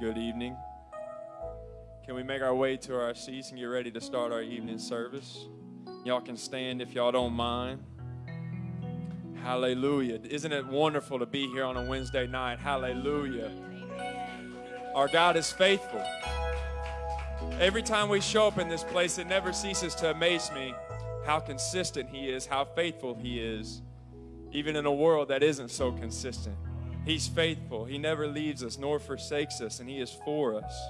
Good evening. Can we make our way to our seats and get ready to start our evening service? Y'all can stand if y'all don't mind. Hallelujah. Isn't it wonderful to be here on a Wednesday night? Hallelujah. Our God is faithful. Every time we show up in this place, it never ceases to amaze me how consistent He is, how faithful He is, even in a world that isn't so consistent. He's faithful. He never leaves us nor forsakes us, and He is for us.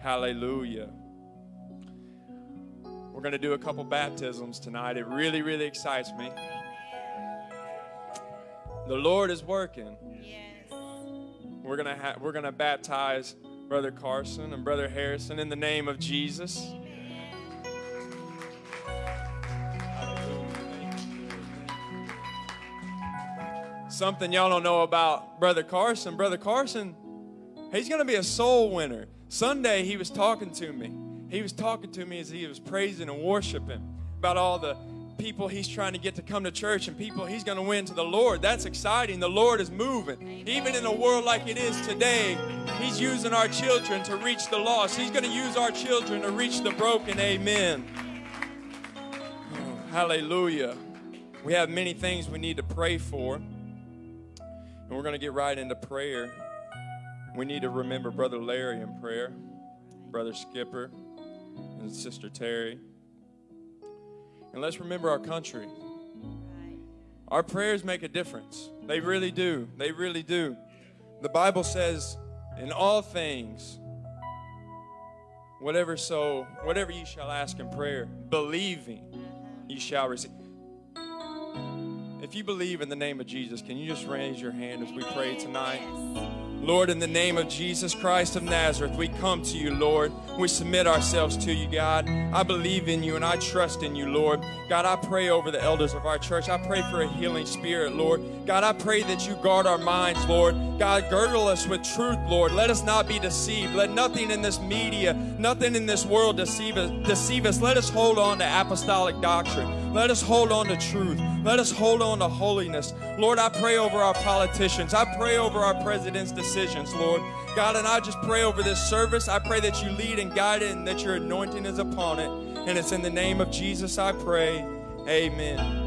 Hallelujah. We're going to do a couple baptisms tonight. It really, really excites me. The Lord is working. Yes. We're gonna ha- we're gonna baptize Brother Carson and Brother Harrison in the name of Jesus. Something y'all don't know about Brother Carson. Brother Carson, he's gonna be a soul winner. Sunday he was talking to me. He was talking to me as he was praising and worshiping about all the people he's trying to get to come to church and people he's going to win to the Lord. That's exciting. The Lord is moving. Even in a world like it is today, he's using our children to reach the lost. He's going to use our children to reach the broken. Amen. Oh, hallelujah. We have many things we need to pray for. And we're going to get right into prayer. We need to remember Brother Larry in prayer, Brother Skipper, and Sister Terry. And let's remember our country. Our prayers make a difference. They really do. They really do. The Bible says, in all things, whatever so, whatever you shall ask in prayer, believing, you shall receive. If you believe in the name of Jesus, can you just raise your hand as we pray tonight? Lord, in the name of Jesus Christ of Nazareth, we come to you, Lord. We submit ourselves to you, God. I believe in you and I trust in you, Lord. God, I pray over the elders of our church. I pray for a healing spirit, Lord. God, I pray that you guard our minds, Lord. God, girdle us with truth, Lord. Let us not be deceived. Let nothing in this media, nothing in this world deceive us. Deceive us. Let us hold on to apostolic doctrine. Let us hold on to truth. Let us hold on to holiness. Lord, I pray over our politicians. I pray over our president's decisions, Lord. God, and I just pray over this service. I pray that you lead and guide it and that your anointing is upon it. And it's in the name of Jesus I pray. Amen.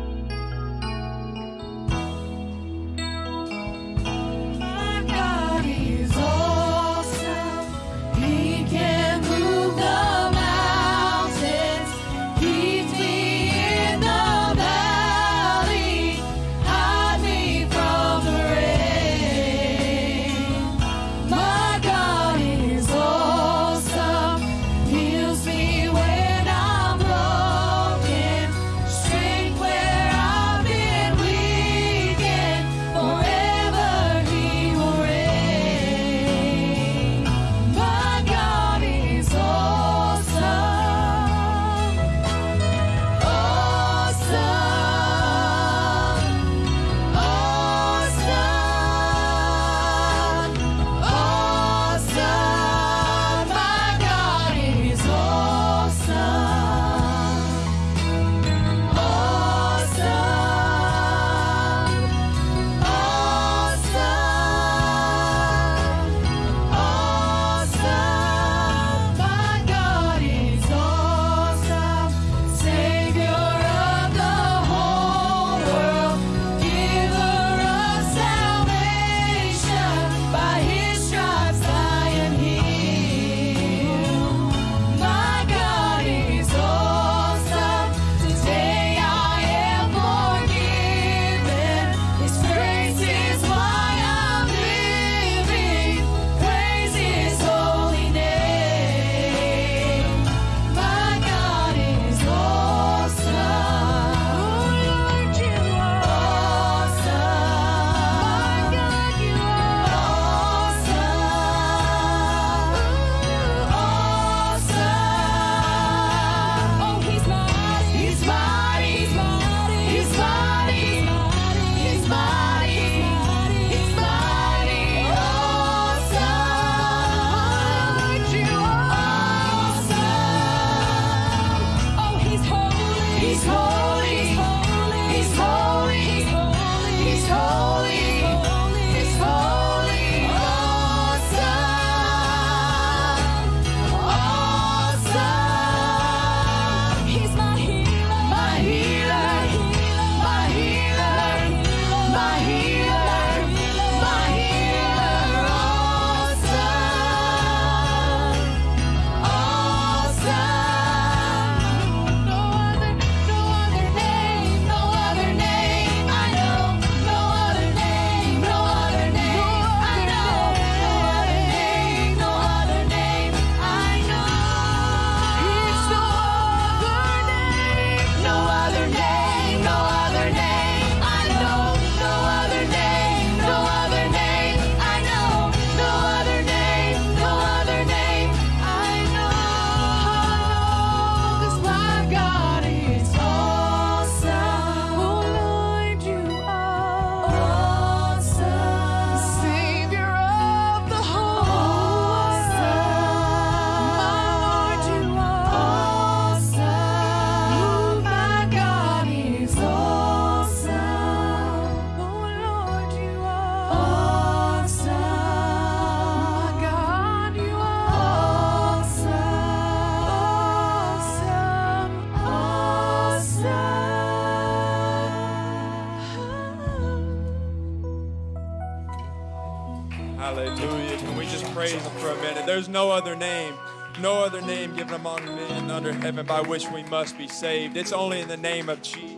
No other name, no other name given among men under heaven by which we must be saved. It's only in the name of Jesus.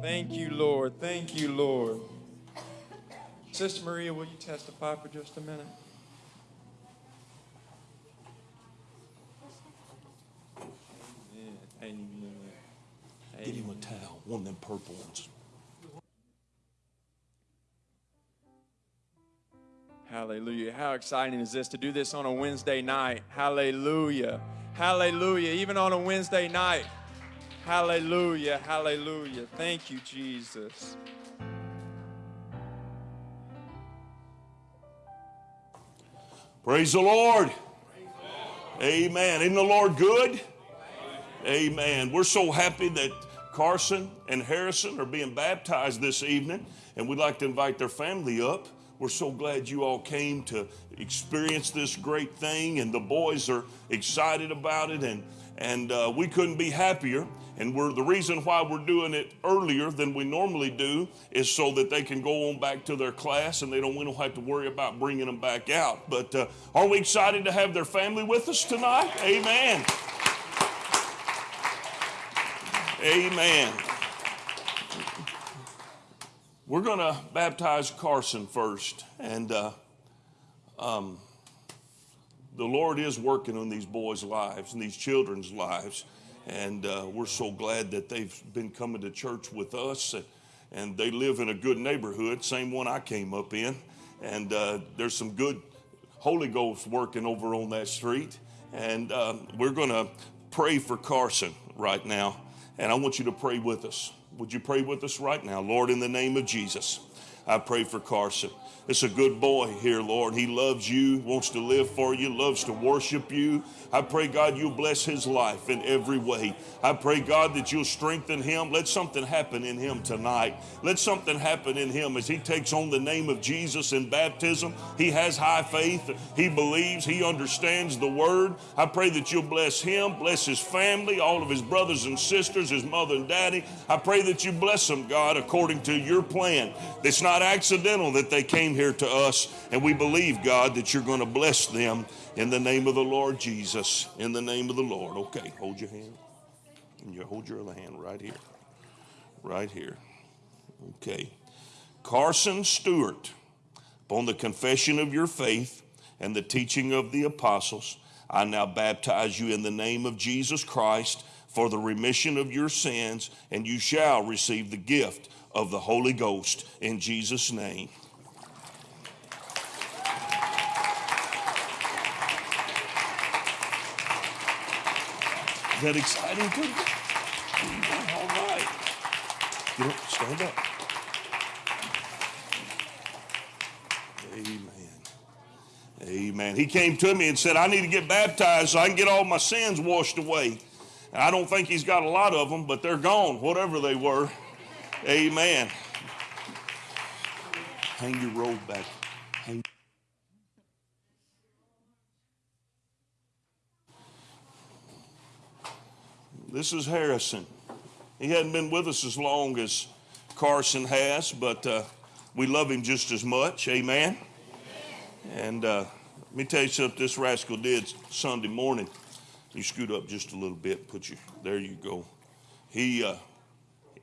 Thank you, Lord. Thank you, Lord. Sister Maria, will you testify for just a minute? Amen. Amen. Get him a towel, one of them purple ones. Hallelujah. How exciting is this to do this on a Wednesday night? Hallelujah. Hallelujah. Even on a Wednesday night. Hallelujah. Hallelujah. Thank you, Jesus. Praise the Lord. Amen. Isn't the Lord good? Amen. We're so happy that Carson and Harrison are being baptized this evening, and we'd like to invite their family up. We're so glad you all came to experience this great thing, and the boys are excited about it, and and uh, we couldn't be happier. And we're the reason why we're doing it earlier than we normally do is so that they can go on back to their class, and they don't we don't have to worry about bringing them back out. But uh, are we excited to have their family with us tonight? Amen. Amen. We're going to baptize Carson first. And uh, um, the Lord is working on these boys' lives and these children's lives. And uh, we're so glad that they've been coming to church with us. And, and they live in a good neighborhood, same one I came up in. And uh, there's some good Holy Ghost working over on that street. And um, we're going to pray for Carson right now. And I want you to pray with us. Would you pray with us right now? Lord, in the name of Jesus, I pray for Carson. It's a good boy here, Lord. He loves you, wants to live for you, loves to worship you. I pray, God, you'll bless his life in every way. I pray, God, that you'll strengthen him. Let something happen in him tonight. Let something happen in him as he takes on the name of Jesus in baptism. He has high faith. He believes. He understands the word. I pray that you'll bless him, bless his family, all of his brothers and sisters, his mother and daddy. I pray that you bless them, God, according to your plan. It's not accidental that they came here to us, and we believe, God, that you're going to bless them in the name of the Lord Jesus. In the name of the Lord. Okay, hold your hand. And you hold your other hand right here. Right here. Okay. Carson Stewart, upon the confession of your faith and the teaching of the apostles, I now baptize you in the name of Jesus Christ for the remission of your sins, and you shall receive the gift of the Holy Ghost in Jesus' name. That exciting? Good. All right. Up, stand up. Amen. Amen. He came to me and said, I need to get baptized so I can get all my sins washed away. And I don't think he's got a lot of them, but they're gone, whatever they were. Amen. Hang your robe back. Hang. This is Harrison. He hadn't been with us as long as Carson has, but uh, we love him just as much. Amen. And uh, let me tell you something this rascal did Sunday morning. You scoot up just a little bit, put you, there you go. He, uh,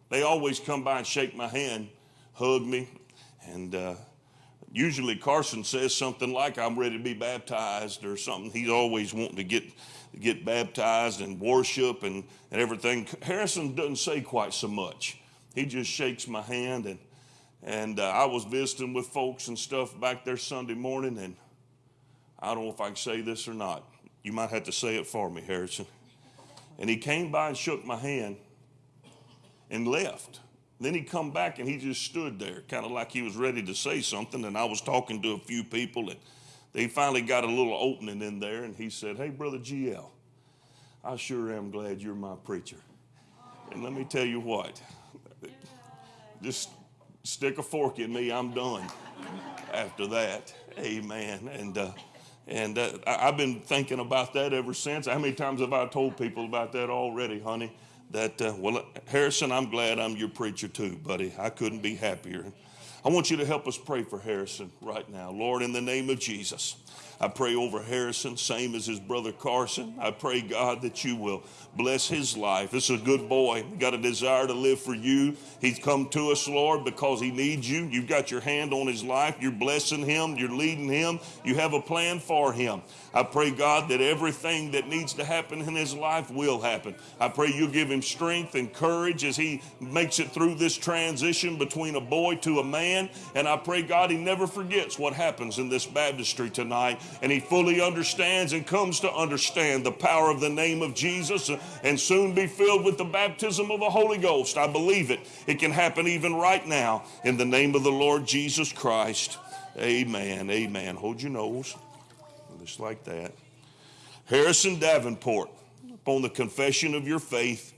they always come by and shake my hand, hug me, and uh, usually Carson says something like, I'm ready to be baptized or something. He's always wanting to get, get baptized and worship and, and everything. Harrison doesn't say quite so much. He just shakes my hand and and uh, I was visiting with folks and stuff back there Sunday morning, and I don't know if I can say this or not. You might have to say it for me, Harrison. And he came by and shook my hand and left. Then he come back and he just stood there, kind of like he was ready to say something. And I was talking to a few people, and they finally got a little opening in there. And he said, "Hey, brother GL, I sure am glad you're my preacher." And let me tell you what, just stick a fork in me, I'm done after that. Amen. And uh, and uh, I've been thinking about that ever since. How many times have I told people about that already, honey? That uh, well, Harrison, I'm glad I'm your preacher too, buddy. I couldn't be happier. I want you to help us pray for Harrison right now. Lord, in the name of Jesus, I pray over Harrison, same as his brother Carson. I pray, God, that you will bless his life. This is a good boy. He got a desire to live for you. He's come to us, Lord, because he needs you. You've got your hand on his life. You're blessing him. You're leading him. You have a plan for him. I pray, God, that everything that needs to happen in his life will happen. I pray you give him strength and courage as he makes it through this transition between a boy to a man. And I pray, God, he never forgets what happens in this baptistry tonight. And he fully understands and comes to understand the power of the name of Jesus and soon be filled with the baptism of the Holy Ghost. I believe it. It can happen even right now in the name of the Lord Jesus Christ. Amen. Amen. Hold your nose just like that. Harrison Davenport, upon the confession of your faith,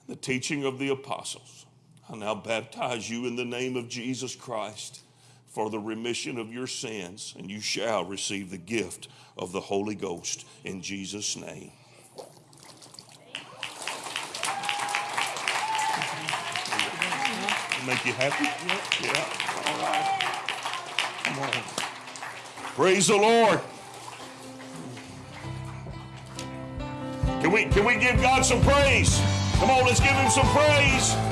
and the teaching of the apostles, I now baptize you in the name of Jesus Christ for the remission of your sins, and you shall receive the gift of the Holy Ghost in Jesus' name. Make you happy? Yeah. All right. Come on. Praise the Lord. Can we, can we give God some praise? Come on, let's give him some praise.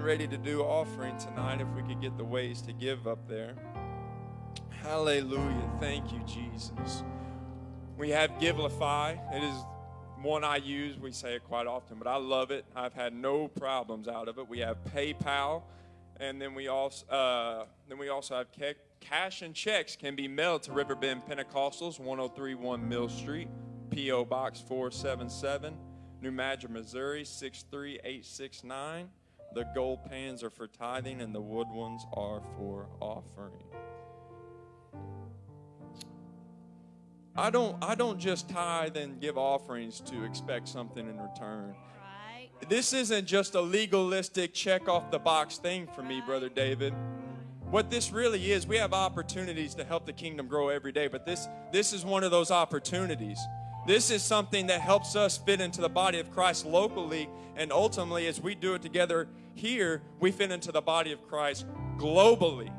Getting ready to do offering tonight. If we could get the ways to give up there. Hallelujah. Thank you, Jesus. We have Givelify. It is one I use. We say it quite often, but I love it. I've had no problems out of it. We have PayPal, and then we also uh, then we also have ca- cash and checks can be mailed to Riverbend Pentecostals, 1031 Mill Street, P.O. Box 477, New Madrid, Missouri 63869. The gold pans are for tithing, and the wood ones are for offering. I don't I don't just tithe and give offerings to expect something in return. Right. This isn't just a legalistic check off the box thing for me, brother David. What this really is, we have opportunities to help the kingdom grow every day, but this this is one of those opportunities. This is something that helps us fit into the body of Christ locally and ultimately as we do it together here, we fit into the body of Christ globally.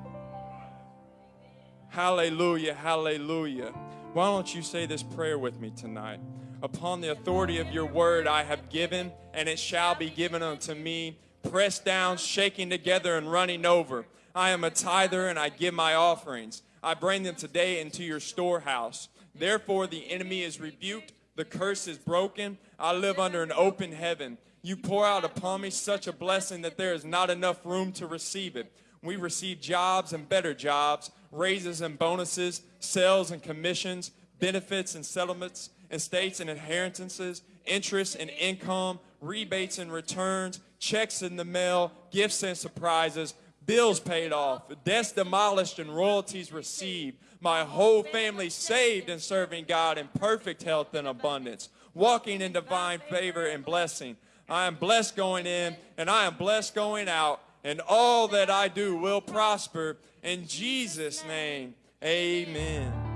Hallelujah, hallelujah. Why don't you say this prayer with me tonight? Upon the authority of your word I have given, and it shall be given unto me, pressed down, shaking together, and running over. I am a tither, and I give my offerings. I bring them today into your storehouse. Therefore, the enemy is rebuked, the curse is broken. I live under an open heaven. You pour out upon me such a blessing that there is not enough room to receive it. We receive jobs and better jobs, raises and bonuses, sales and commissions, benefits and settlements, estates and inheritances, interest and income, rebates and returns, checks in the mail, gifts and surprises, bills paid off, debts demolished and royalties received. My whole family saved and serving God in perfect health and abundance, walking in divine favor and blessing. I am blessed going in and I am blessed going out, and all that I do will prosper. In Jesus' name, amen.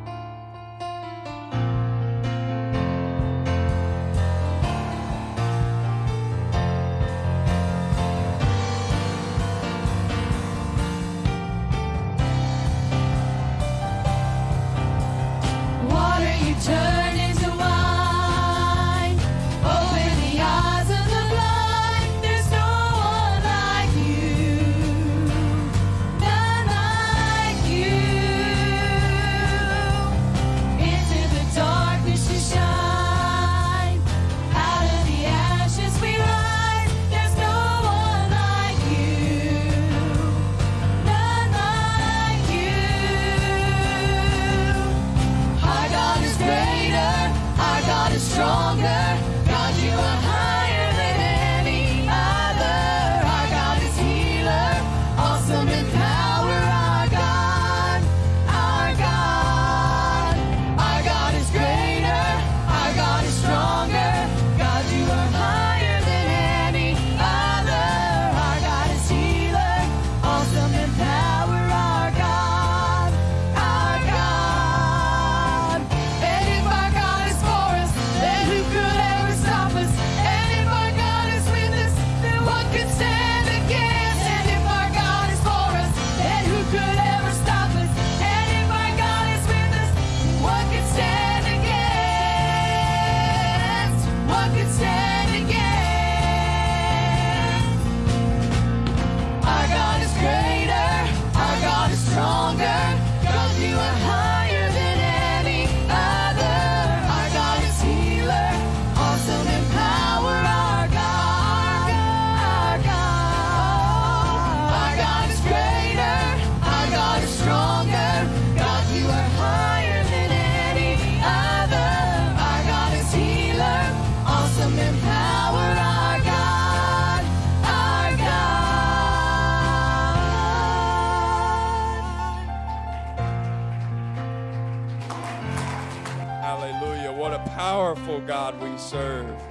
serve.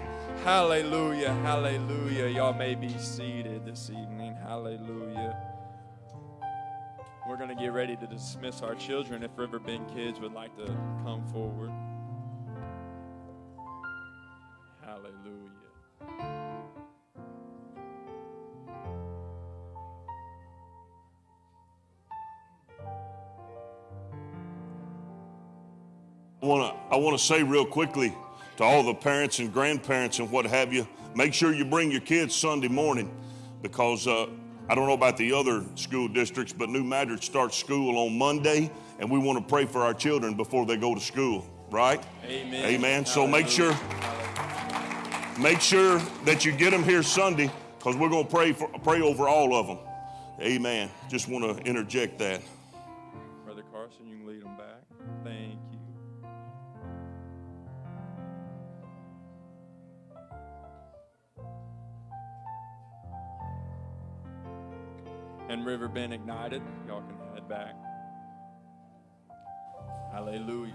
Hallelujah, hallelujah. Y'all may be seated this evening. Hallelujah. We're going to get ready to dismiss our children if Riverbend Kids would like to come forward. Hallelujah. I want to I want to say real quickly to all the parents and grandparents and what have you. Make sure you bring your kids Sunday morning because uh, I don't know about the other school districts, but New Madrid starts school on Monday, and we want to pray for our children before they go to school. Right? Amen. Amen. So make sure make sure that you get them here Sunday because we're going to pray for pray over all of them. Amen. Just want to interject that. Brother Carson, you can lead them back. And River Bend Ignited, y'all can head back. Hallelujah.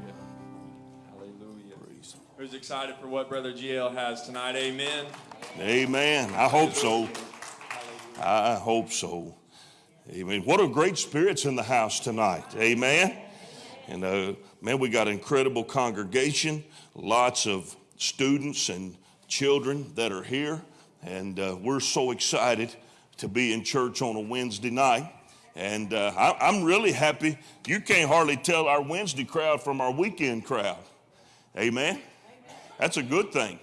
Hallelujah. Who's excited for what Brother GL has tonight? Amen. Amen. I hope so. I hope so. Amen. What a great spirits in the house tonight. Amen. And uh, man, we got an incredible congregation, lots of students and children that are here, and uh, we're so excited to be in church on a Wednesday night. And uh, I, I'm really happy. You can't hardly tell our Wednesday crowd from our weekend crowd. Amen. That's a good thing.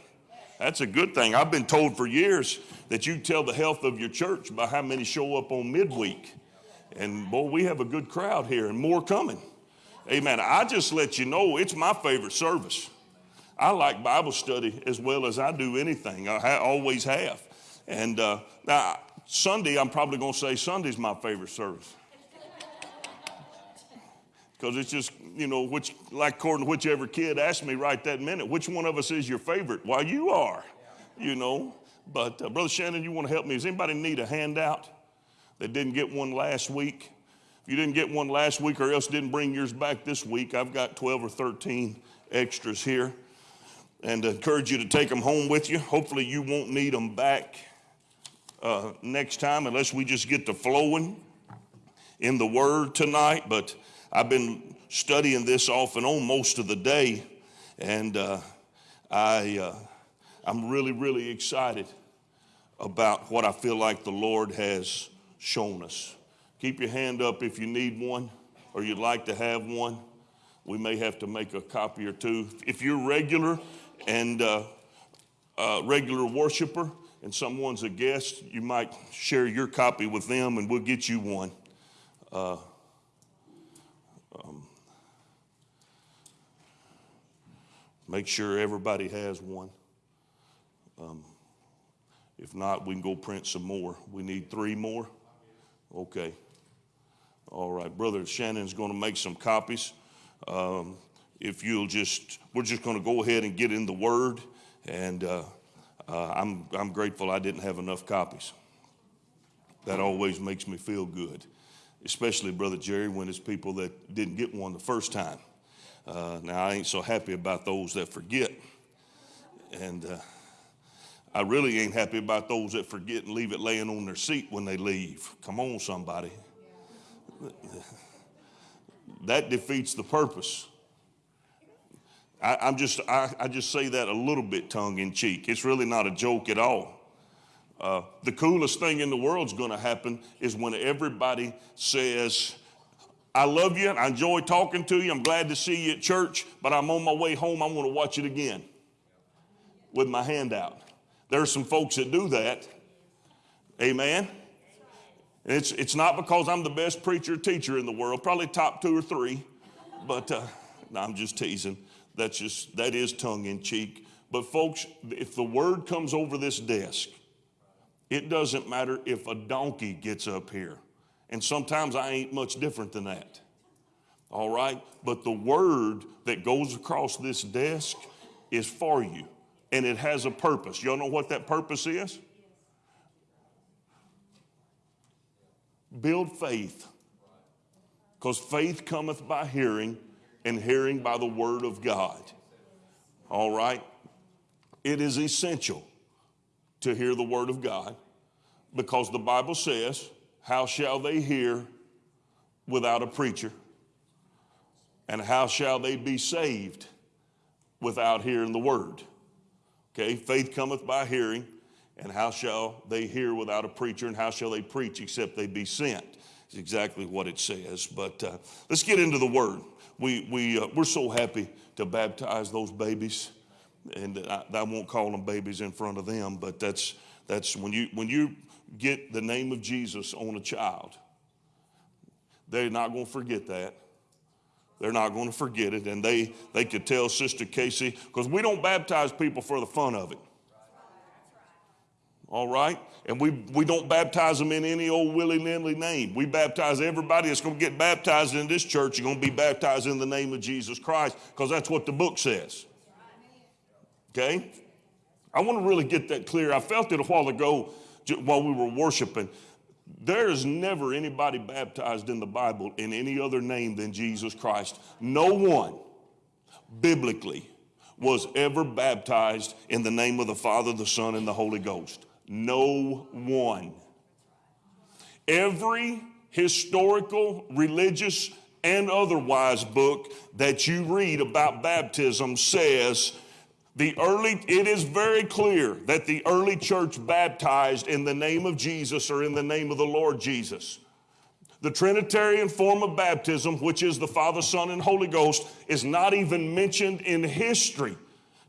That's a good thing. I've been told for years that you tell the health of your church by how many show up on midweek. And boy, we have a good crowd here and more coming. Amen. I just let you know it's my favorite service. I like Bible study as well as I do anything. I always have. And uh, now, Sunday, I'm probably going to say Sunday's my favorite service. Because it's just, you know, which, like according to whichever kid asked me right that minute, which one of us is your favorite? Why, you are, you know. But uh, Brother Shannon, you want to help me? Does anybody need a handout that didn't get one last week? If you didn't get one last week or else didn't bring yours back this week, I've got 12 or 13 extras here. And I encourage you to take them home with you. Hopefully, you won't need them back uh, next time unless we just get to flowing in the Word tonight. But I've been studying this off and on most of the day, and uh, I, uh, I'm really, really excited about what I feel like the Lord has shown us. Keep your hand up if you need one or you'd like to have one. We may have to make a copy or two. If you're regular and uh, uh, regular worshiper and someone's a guest, you might share your copy with them and we'll get you one. Uh, um, make sure everybody has one. Um, if not, we can go print some more. We need three more. Okay. All right. Brother Shannon's going to make some copies. Um, if you'll just, we're just going to go ahead and get in the Word. And uh, uh, I'm, I'm grateful I didn't have enough copies. That always makes me feel good, especially, Brother Jerry, when it's people that didn't get one the first time. Uh, now, I ain't so happy about those that forget. And uh, I really ain't happy about those that forget and leave it laying on their seat when they leave. Come on, somebody. That defeats the purpose. I, am just, I, I, just say that a little bit tongue in cheek. It's really not a joke at all. Uh, the coolest thing in the world is going to happen is when everybody says, I love you, I enjoy talking to you, I'm glad to see you at church, but I'm on my way home, I want to watch it again with my hand out. There are some folks that do that. Amen. It's, it's not because I'm the best preacher teacher in the world, probably top two or three, but uh, no, I'm just teasing. That's just, that is tongue in cheek. But folks, if the word comes over this desk, it doesn't matter if a donkey gets up here. And sometimes I ain't much different than that. All right? But the word that goes across this desk is for you and it has a purpose. Y'all know what that purpose is? Build faith. Because faith cometh by hearing, and hearing by the word of God. All right? It is essential to hear the word of God because the Bible says, How shall they hear without a preacher? And how shall they be saved without hearing the word? Okay, faith cometh by hearing, and how shall they hear without a preacher, and how shall they preach except they be sent? It's exactly what it says. But uh, let's get into the word. We, we, uh, we're so happy to baptize those babies. And I, I won't call them babies in front of them, but that's, that's when, you, when you get the name of Jesus on a child, they're not going to forget that. They're not going to forget it. And they, they could tell Sister Casey, because we don't baptize people for the fun of it. All right? And we, we don't baptize them in any old willy nilly name. We baptize everybody that's going to get baptized in this church. You're going to be baptized in the name of Jesus Christ because that's what the book says. Okay? I want to really get that clear. I felt it a while ago while we were worshiping. There is never anybody baptized in the Bible in any other name than Jesus Christ. No one biblically was ever baptized in the name of the Father, the Son, and the Holy Ghost. No one. Every historical, religious, and otherwise book that you read about baptism says the early, it is very clear that the early church baptized in the name of Jesus or in the name of the Lord Jesus. The Trinitarian form of baptism, which is the Father, Son, and Holy Ghost, is not even mentioned in history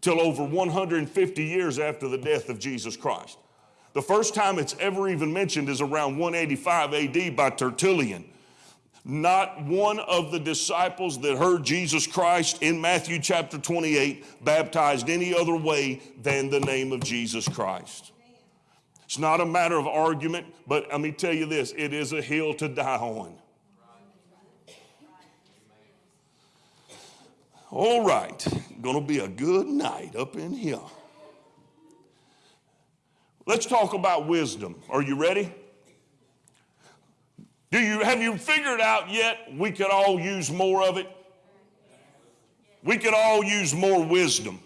till over 150 years after the death of Jesus Christ. The first time it's ever even mentioned is around 185 AD by Tertullian. Not one of the disciples that heard Jesus Christ in Matthew chapter 28 baptized any other way than the name of Jesus Christ. It's not a matter of argument, but let me tell you this it is a hill to die on. All right, gonna be a good night up in here. Let's talk about wisdom. Are you ready? Do you have you figured out yet we could all use more of it? We could all use more wisdom.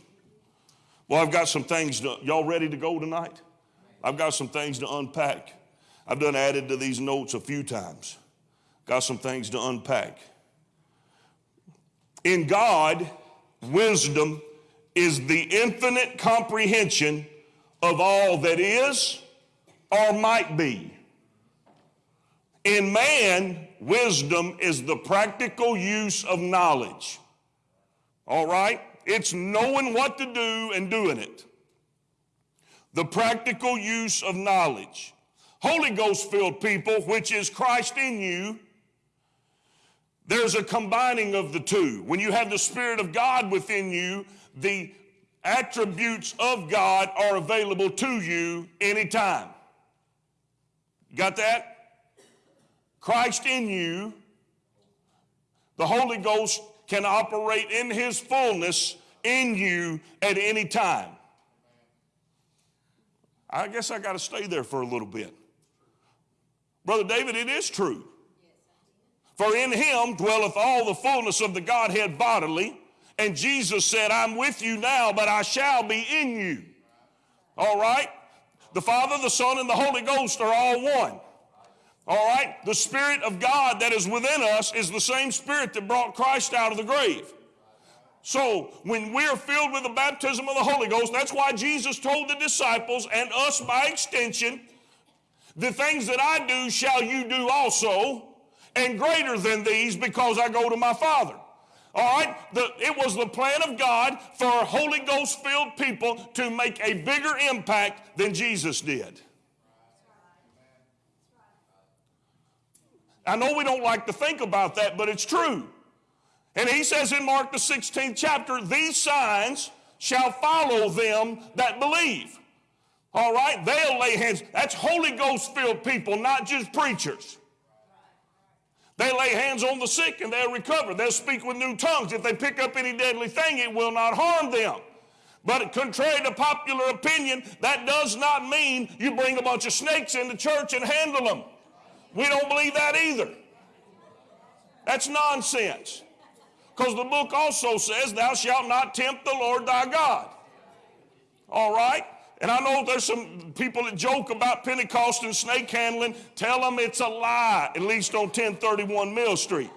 Well, I've got some things to, y'all ready to go tonight? I've got some things to unpack. I've done added to these notes a few times. Got some things to unpack. In God, wisdom is the infinite comprehension of all that is or might be. In man, wisdom is the practical use of knowledge. All right? It's knowing what to do and doing it. The practical use of knowledge. Holy Ghost filled people, which is Christ in you, there's a combining of the two. When you have the Spirit of God within you, the attributes of God are available to you anytime. Got that? Christ in you, the Holy Ghost can operate in his fullness in you at any time. I guess I got to stay there for a little bit. Brother David, it is true. For in him dwelleth all the fullness of the Godhead bodily. And Jesus said, I'm with you now, but I shall be in you. All right? The Father, the Son, and the Holy Ghost are all one. All right? The Spirit of God that is within us is the same Spirit that brought Christ out of the grave. So, when we're filled with the baptism of the Holy Ghost, that's why Jesus told the disciples and us by extension, the things that I do shall you do also, and greater than these because I go to my Father. All right? The, it was the plan of God for Holy Ghost filled people to make a bigger impact than Jesus did. I know we don't like to think about that, but it's true. And he says in Mark the 16th chapter, these signs shall follow them that believe. All right? They'll lay hands. That's Holy Ghost filled people, not just preachers. They lay hands on the sick and they'll recover. They'll speak with new tongues. If they pick up any deadly thing, it will not harm them. But contrary to popular opinion, that does not mean you bring a bunch of snakes into church and handle them. We don't believe that either. That's nonsense. Because the book also says, Thou shalt not tempt the Lord thy God. All right? And I know there's some people that joke about Pentecost and snake handling. Tell them it's a lie, at least on 1031 Mill Street.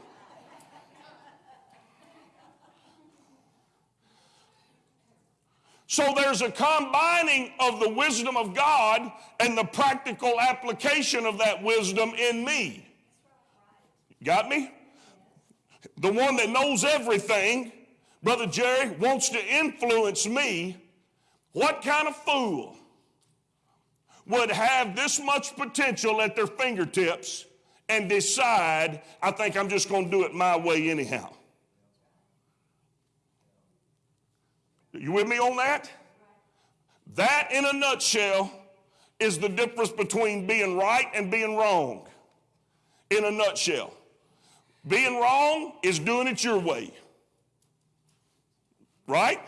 So there's a combining of the wisdom of God and the practical application of that wisdom in me. Got me? the one that knows everything, Brother Jerry, wants to influence me, what kind of fool would have this much potential at their fingertips and decide, I think I'm just going to do it my way anyhow? You with me on that? That, in a nutshell, is the difference between being right and being wrong. In a nutshell, being wrong is doing it your way. Right?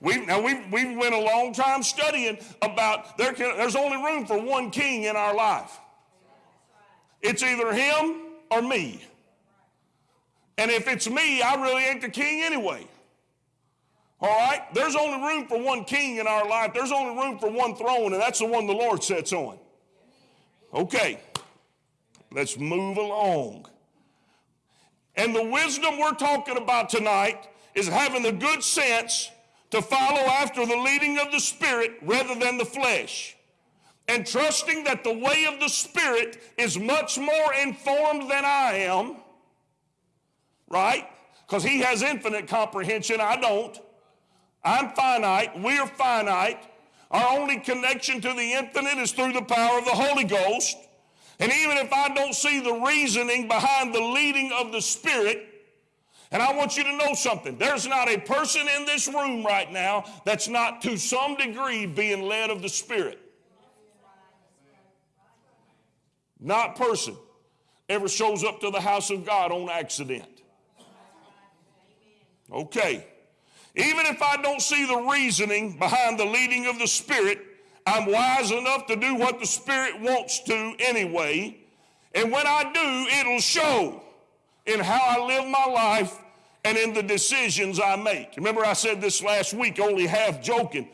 We now we we've went a long time studying about there can, there's only room for one king in our life. It's either him or me. And if it's me, I really ain't the king anyway. All right? There's only room for one king in our life. There's only room for one throne, and that's the one the Lord sits on. Okay. Let's move along. And the wisdom we're talking about tonight is having the good sense to follow after the leading of the Spirit rather than the flesh. And trusting that the way of the Spirit is much more informed than I am, right? Because He has infinite comprehension, I don't. I'm finite, we're finite. Our only connection to the infinite is through the power of the Holy Ghost. And even if I don't see the reasoning behind the leading of the Spirit, and I want you to know something there's not a person in this room right now that's not to some degree being led of the Spirit. Not person ever shows up to the house of God on accident. Okay. Even if I don't see the reasoning behind the leading of the Spirit, I'm wise enough to do what the Spirit wants to anyway. And when I do, it'll show in how I live my life and in the decisions I make. Remember, I said this last week, only half joking.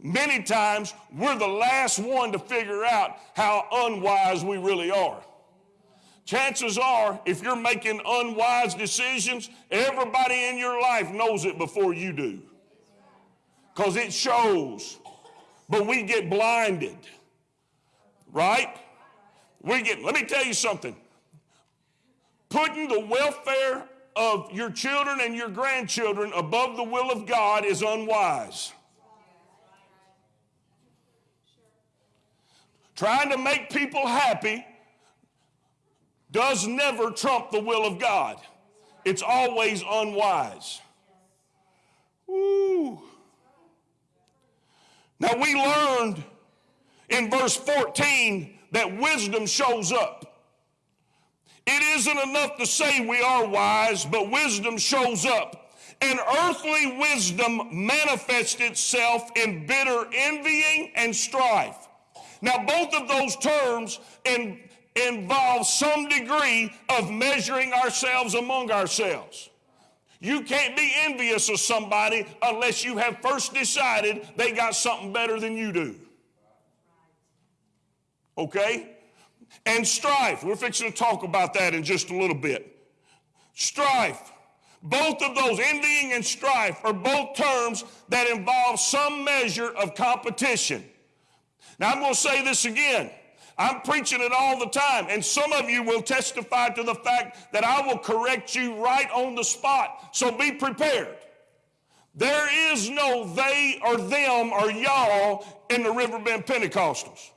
Many times, we're the last one to figure out how unwise we really are. Chances are, if you're making unwise decisions, everybody in your life knows it before you do. Because it shows. But we get blinded. Right? We get, let me tell you something. Putting the welfare of your children and your grandchildren above the will of God is unwise. Trying to make people happy does never trump the will of God. It's always unwise. Ooh. Now we learned in verse 14 that wisdom shows up. It isn't enough to say we are wise, but wisdom shows up. And earthly wisdom manifests itself in bitter envying and strife. Now, both of those terms in, involve some degree of measuring ourselves among ourselves. You can't be envious of somebody unless you have first decided they got something better than you do. Okay? And strife. We're fixing to talk about that in just a little bit. Strife. Both of those, envying and strife, are both terms that involve some measure of competition. Now, I'm going to say this again. I'm preaching it all the time, and some of you will testify to the fact that I will correct you right on the spot. So be prepared. There is no they or them or y'all in the Riverbend Pentecostals.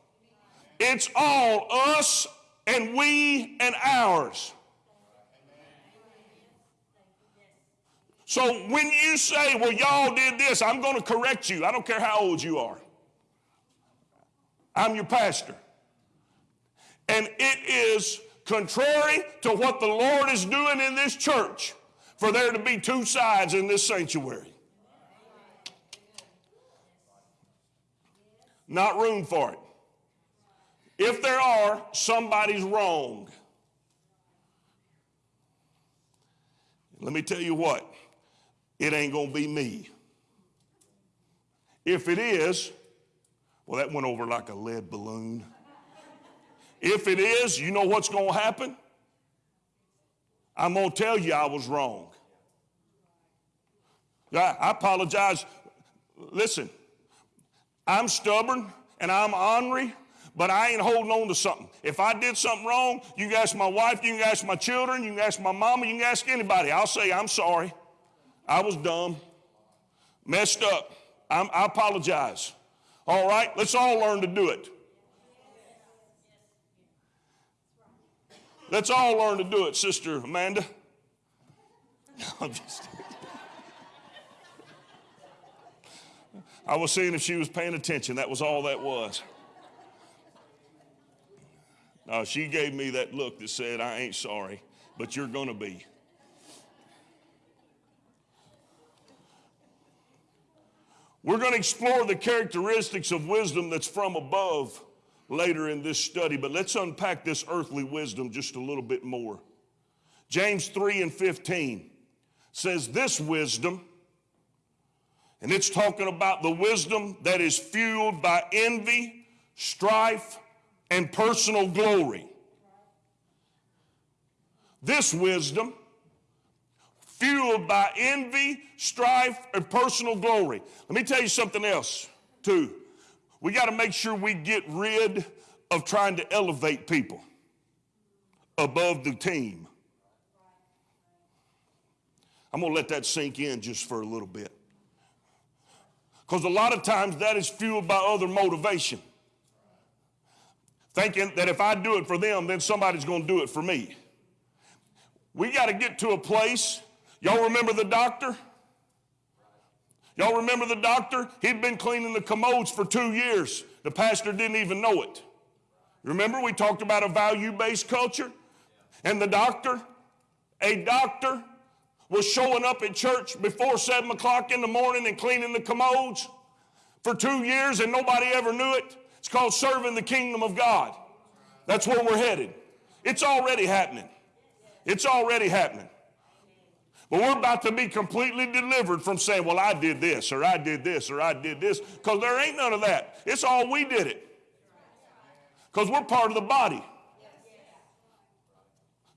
It's all us and we and ours. So when you say, well, y'all did this, I'm going to correct you. I don't care how old you are. I'm your pastor. And it is contrary to what the Lord is doing in this church for there to be two sides in this sanctuary. Not room for it. If there are, somebody's wrong. Let me tell you what, it ain't going to be me. If it is, well, that went over like a lead balloon. If it is, you know what's going to happen? I'm going to tell you I was wrong. I apologize. Listen, I'm stubborn and I'm ornery, But I ain't holding on to something. If I did something wrong, you can ask my wife, you can ask my children, you can ask my mama, you can ask anybody. I'll say, I'm sorry. I was dumb, messed up. I'm, I apologize. All right, let's all learn to do it. Let's all learn to do it, Sister Amanda. I'm just. I was seeing if she was paying attention. That was all that was. No, she gave me that look that said, I ain't sorry, but you're going to be. We're going to explore the characteristics of wisdom that's from above later in this study, but let's unpack this earthly wisdom just a little bit more. James 3 and 15 says, This wisdom, and it's talking about the wisdom that is fueled by envy, strife, and personal glory. This wisdom, fueled by envy, strife, and personal glory. Let me tell you something else, too. We got to make sure we get rid of trying to elevate people above the team. I'm going to let that sink in just for a little bit. Because a lot of times that is fueled by other motivation. Thinking that if I do it for them, then somebody's going to do it for me. We got to get to a place. Y'all remember the doctor? Y'all remember the doctor? He'd been cleaning the commodes for two years. The pastor didn't even know it. Remember, we talked about a value based culture? And the doctor, a doctor, was showing up at church before 7 o'clock in the morning and cleaning the commodes for two years and nobody ever knew it. Called serving the kingdom of God. That's where we're headed. It's already happening. It's already happening. But we're about to be completely delivered from saying, well, I did this, or I did this, or I did this, because there ain't none of that. It's all we did it. Because we're part of the body.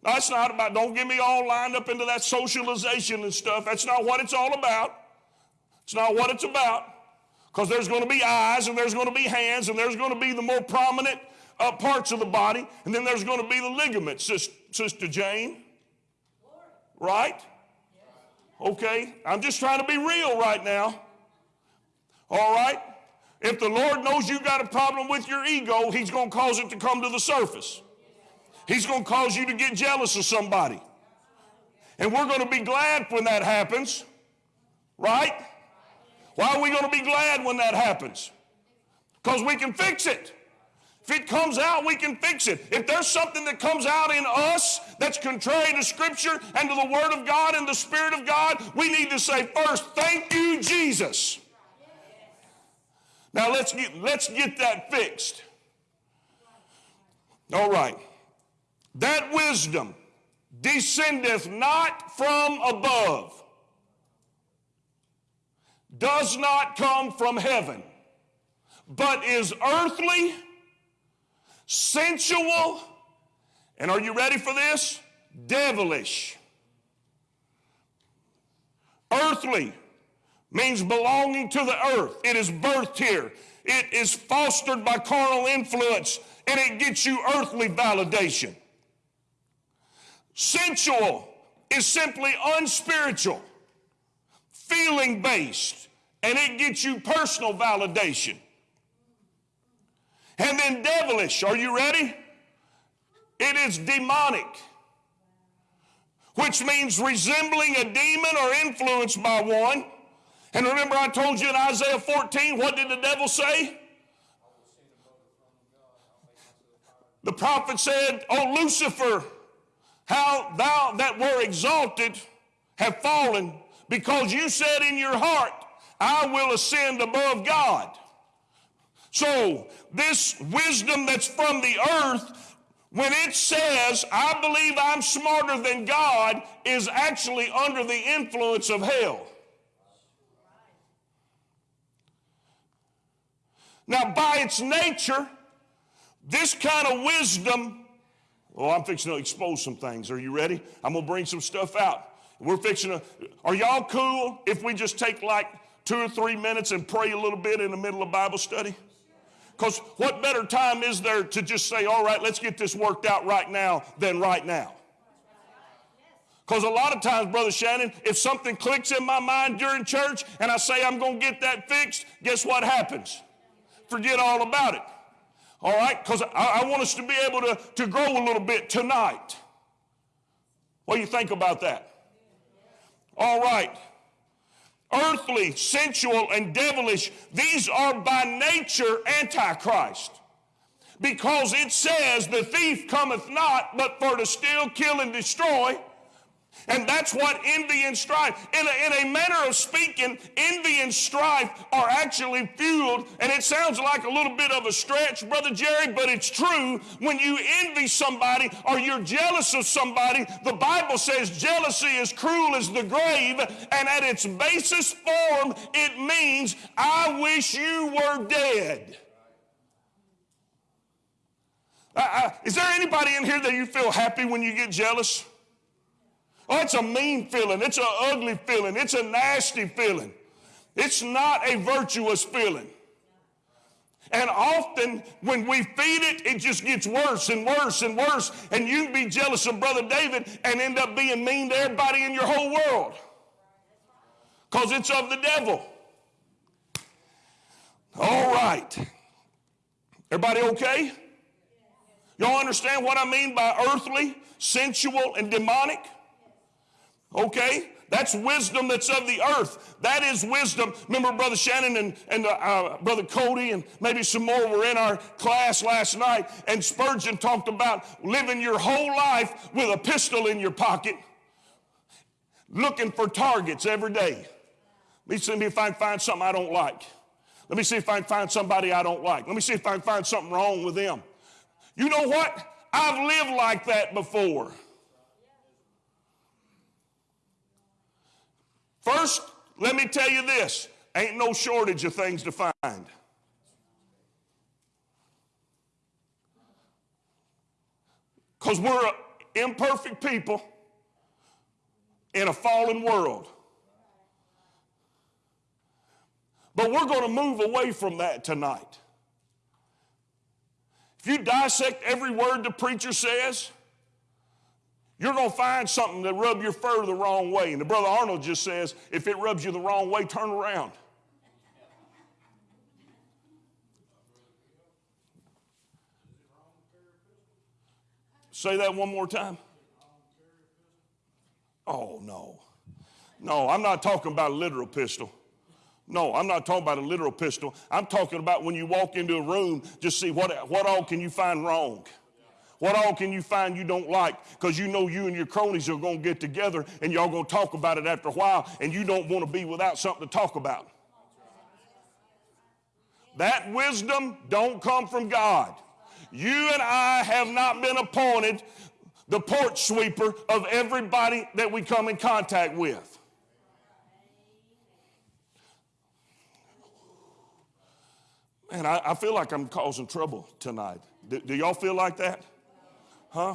Now, it's not about, don't get me all lined up into that socialization and stuff. That's not what it's all about. It's not what it's about. Because there's going to be eyes, and there's going to be hands, and there's going to be the more prominent uh, parts of the body, and then there's going to be the ligaments, Sister, Sister Jane. Right? Okay? I'm just trying to be real right now. All right? If the Lord knows you got a problem with your ego, He's going to cause it to come to the surface. He's going to cause you to get jealous of somebody. And we're going to be glad when that happens, right? Why are we going to be glad when that happens? Because we can fix it. If it comes out, we can fix it. If there's something that comes out in us that's contrary to Scripture and to the Word of God and the Spirit of God, we need to say first, thank you, Jesus. Now let's get, let's get that fixed. All right. That wisdom descendeth not from above, does not come from heaven, but is earthly, sensual, and are you ready for this? Devilish. Earthly means belonging to the earth. It is birthed here. It is fostered by carnal influence, and it gets you earthly validation. Sensual is simply unspiritual, feeling based, and it gets you personal validation. And then devilish, are you ready? It is demonic, which means resembling a demon or influenced by one. And remember, I told you in Isaiah 14, what did the devil say? The prophet said, Oh, Lucifer, how thou that were exalted have fallen, because you said in your heart, I will ascend above God. So, this wisdom that's from the earth, when it says, I believe I'm smarter than God, is actually under the influence of hell. Now, by its nature, this kind of wisdom Oh, I'm fixing to expose some things. Are you ready? I'm going to bring some stuff out. We're fixing to, are y'all cool if we just take like two or three minutes and pray a little bit in the middle of Bible study? Because what better time is there to just say, all right, let's get this worked out right now than right now? Because a lot of times, Brother Shannon, if something clicks in my mind during church and I say I'm going to get that fixed, guess what happens? Forget all about it. All right? Because I, I, want us to be able to, to grow a little bit tonight. What do you think about that? All right. Earthly, sensual, and devilish, these are by nature antichrist. Because it says, The thief cometh not but for to steal, kill, and destroy. And that's what envy and strife, in a, in a manner of speaking, envy and strife are actually fueled. And it sounds like a little bit of a stretch, Brother Jerry, but it's true. When you envy somebody or you're jealous of somebody, the Bible says jealousy is cruel as the grave. And at its basest form, it means, I wish you were dead. Uh, uh, is there anybody in here that you feel happy when you get jealous? Oh, it's a mean feeling. It's an ugly feeling. It's a nasty feeling. It's not a virtuous feeling. And often when we feed it, it just gets worse and worse and worse. And you can be jealous of Brother David and end up being mean to everybody in your whole world. Because it's of the devil. All right. Everybody okay? Y'all understand what I mean by earthly, sensual, and demonic? Okay? That's wisdom that's of the earth. That is wisdom. Remember, Brother Shannon and, and uh, uh, Brother Cody and maybe some more were in our class last night, and Spurgeon talked about living your whole life with a pistol in your pocket, looking for targets every day. Let me see if I can find something I don't like. Let me see if I can find somebody I don't like. Let me see if I can find something wrong with them. You know what? I've lived like that before. First, let me tell you this ain't no shortage of things to find. Because we're imperfect people in a fallen world. But we're going to move away from that tonight. If you dissect every word the preacher says, you're going to find something that rub your fur the wrong way. And the brother Arnold just says, if it rubs you the wrong way, turn around. Say that one more time. Oh, no. No, I'm not talking about a literal pistol. No, I'm not talking about a literal pistol. I'm talking about when you walk into a room, just see what, what all can you find wrong. What all can you find you don't like? Because you know you and your cronies are going to get together and y'all going to talk about it after a while, and you don't want to be without something to talk about. That wisdom don't come from God. You and I have not been appointed the porch sweeper of everybody that we come in contact with. Man, I, I feel like I'm causing trouble tonight. Do, do y'all feel like that? Huh?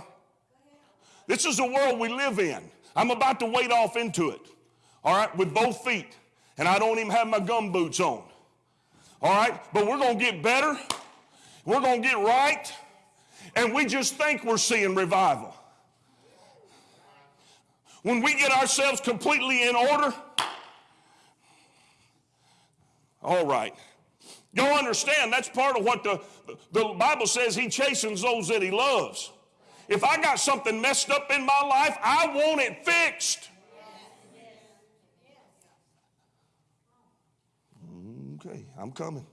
This is the world we live in. I'm about to wade off into it. All right, with both feet. And I don't even have my gum boots on. All right, but we're going to get better. We're going to get right. And we just think we're seeing revival. When we get ourselves completely in order, all right. Y'all understand that's part of what the, the Bible says he chastens those that he loves. If I got something messed up in my life, I want it fixed. Okay, I'm coming.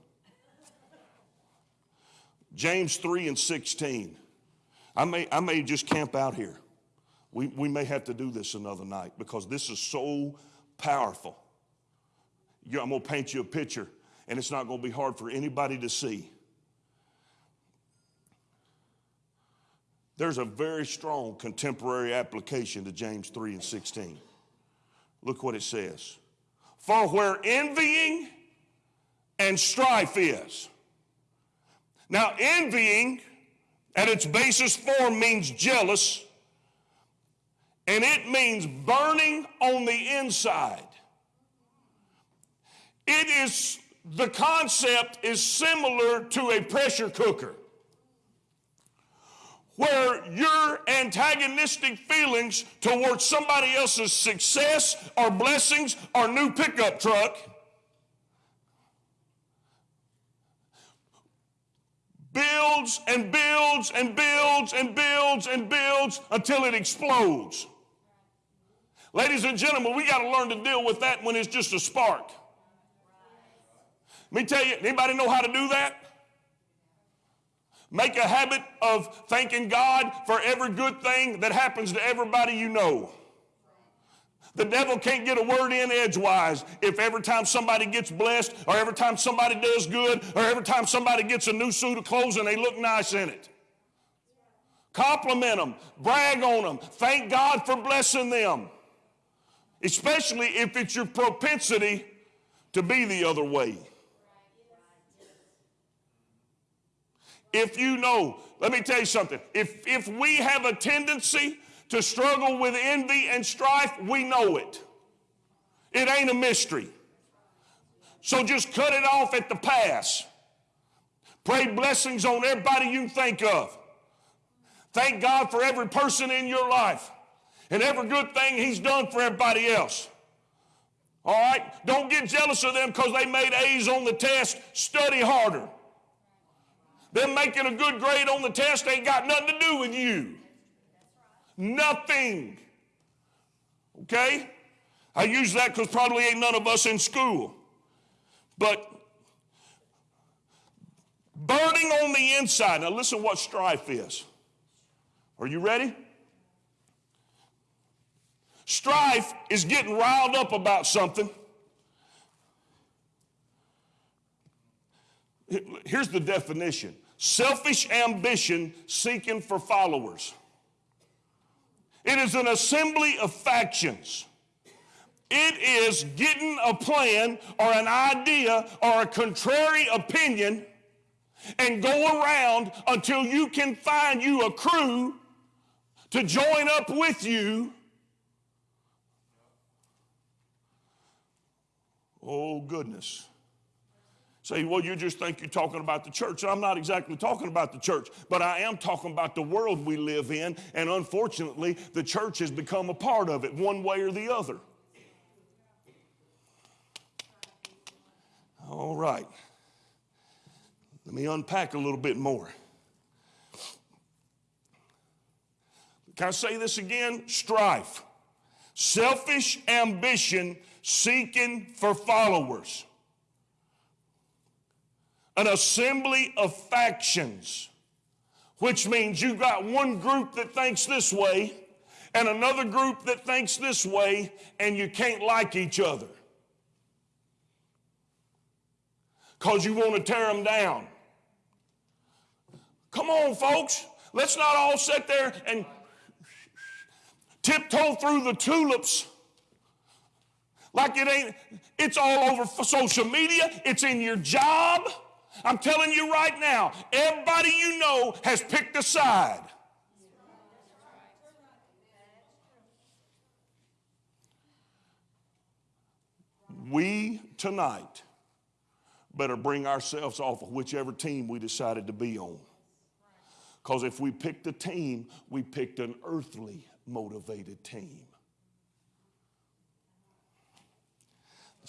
James 3 and 16. I may, I may just camp out here. We, we may have to do this another night because this is so powerful. I'm going to paint you a picture, and it's not going to be hard for anybody to see. There's a very strong contemporary application to James 3 and 16. Look what it says. For where envying and strife is. Now, envying at its basis form means jealous, and it means burning on the inside. It is the concept is similar to a pressure cooker where your antagonistic feelings towards somebody else's success or blessings or new pickup truck builds and builds and builds and builds and builds until it explodes. Ladies and gentlemen, we got to learn to deal with that when it's just a spark. Let me tell you, anybody know how to do that? Make a habit of thanking God for every good thing that happens to everybody you know. The devil can't get a word in edgewise if every time somebody gets blessed, or every time somebody does good, or every time somebody gets a new suit of clothes and they look nice in it. Compliment them, brag on them, thank God for blessing them, especially if it's your propensity to be the other way. If you know, let me tell you something. If, if we have a tendency to struggle with envy and strife, we know it. It ain't a mystery. So just cut it off at the pass. Pray blessings on everybody you think of. Thank God for every person in your life and every good thing He's done for everybody else. All right? Don't get jealous of them because they made A's on the test. Study harder. Them making a good grade on the test ain't got nothing to do with you. Nothing. Okay? I use that because probably ain't none of us in school. But burning on the inside. Now, listen what strife is. Are you ready? Strife is getting riled up about something. Here's the definition selfish ambition seeking for followers. It is an assembly of factions. It is getting a plan or an idea or a contrary opinion and go around until you can find you a crew to join up with you. Oh, goodness. Say, well, you just think you're talking about the church. I'm not exactly talking about the church, but I am talking about the world we live in. And unfortunately, the church has become a part of it one way or the other. All right. Let me unpack a little bit more. Can I say this again? Strife, selfish ambition seeking for followers an assembly of factions, which means you've got one group that thinks this way and another group that thinks this way, and you can't like each other because you want to tear them down. Come on, folks. Let's not all sit there and tiptoe through the tulips like it ain't, it's all over social media, it's in your job. I'm telling you right now, everybody you know has picked a side. We tonight better bring ourselves off of whichever team we decided to be on. Because if we picked a team, we picked an earthly motivated team.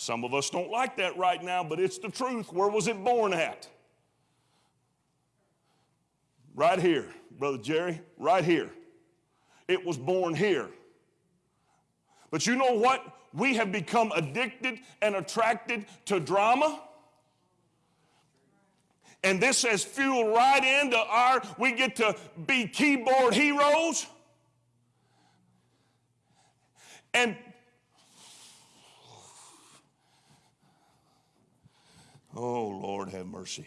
Some of us don't like that right now, but it's the truth. Where was it born at? Right here, Brother Jerry, right here. It was born here. But you know what? We have become addicted and attracted to drama. And this has fueled right into our, we get to be keyboard heroes. And Oh, Lord, have mercy.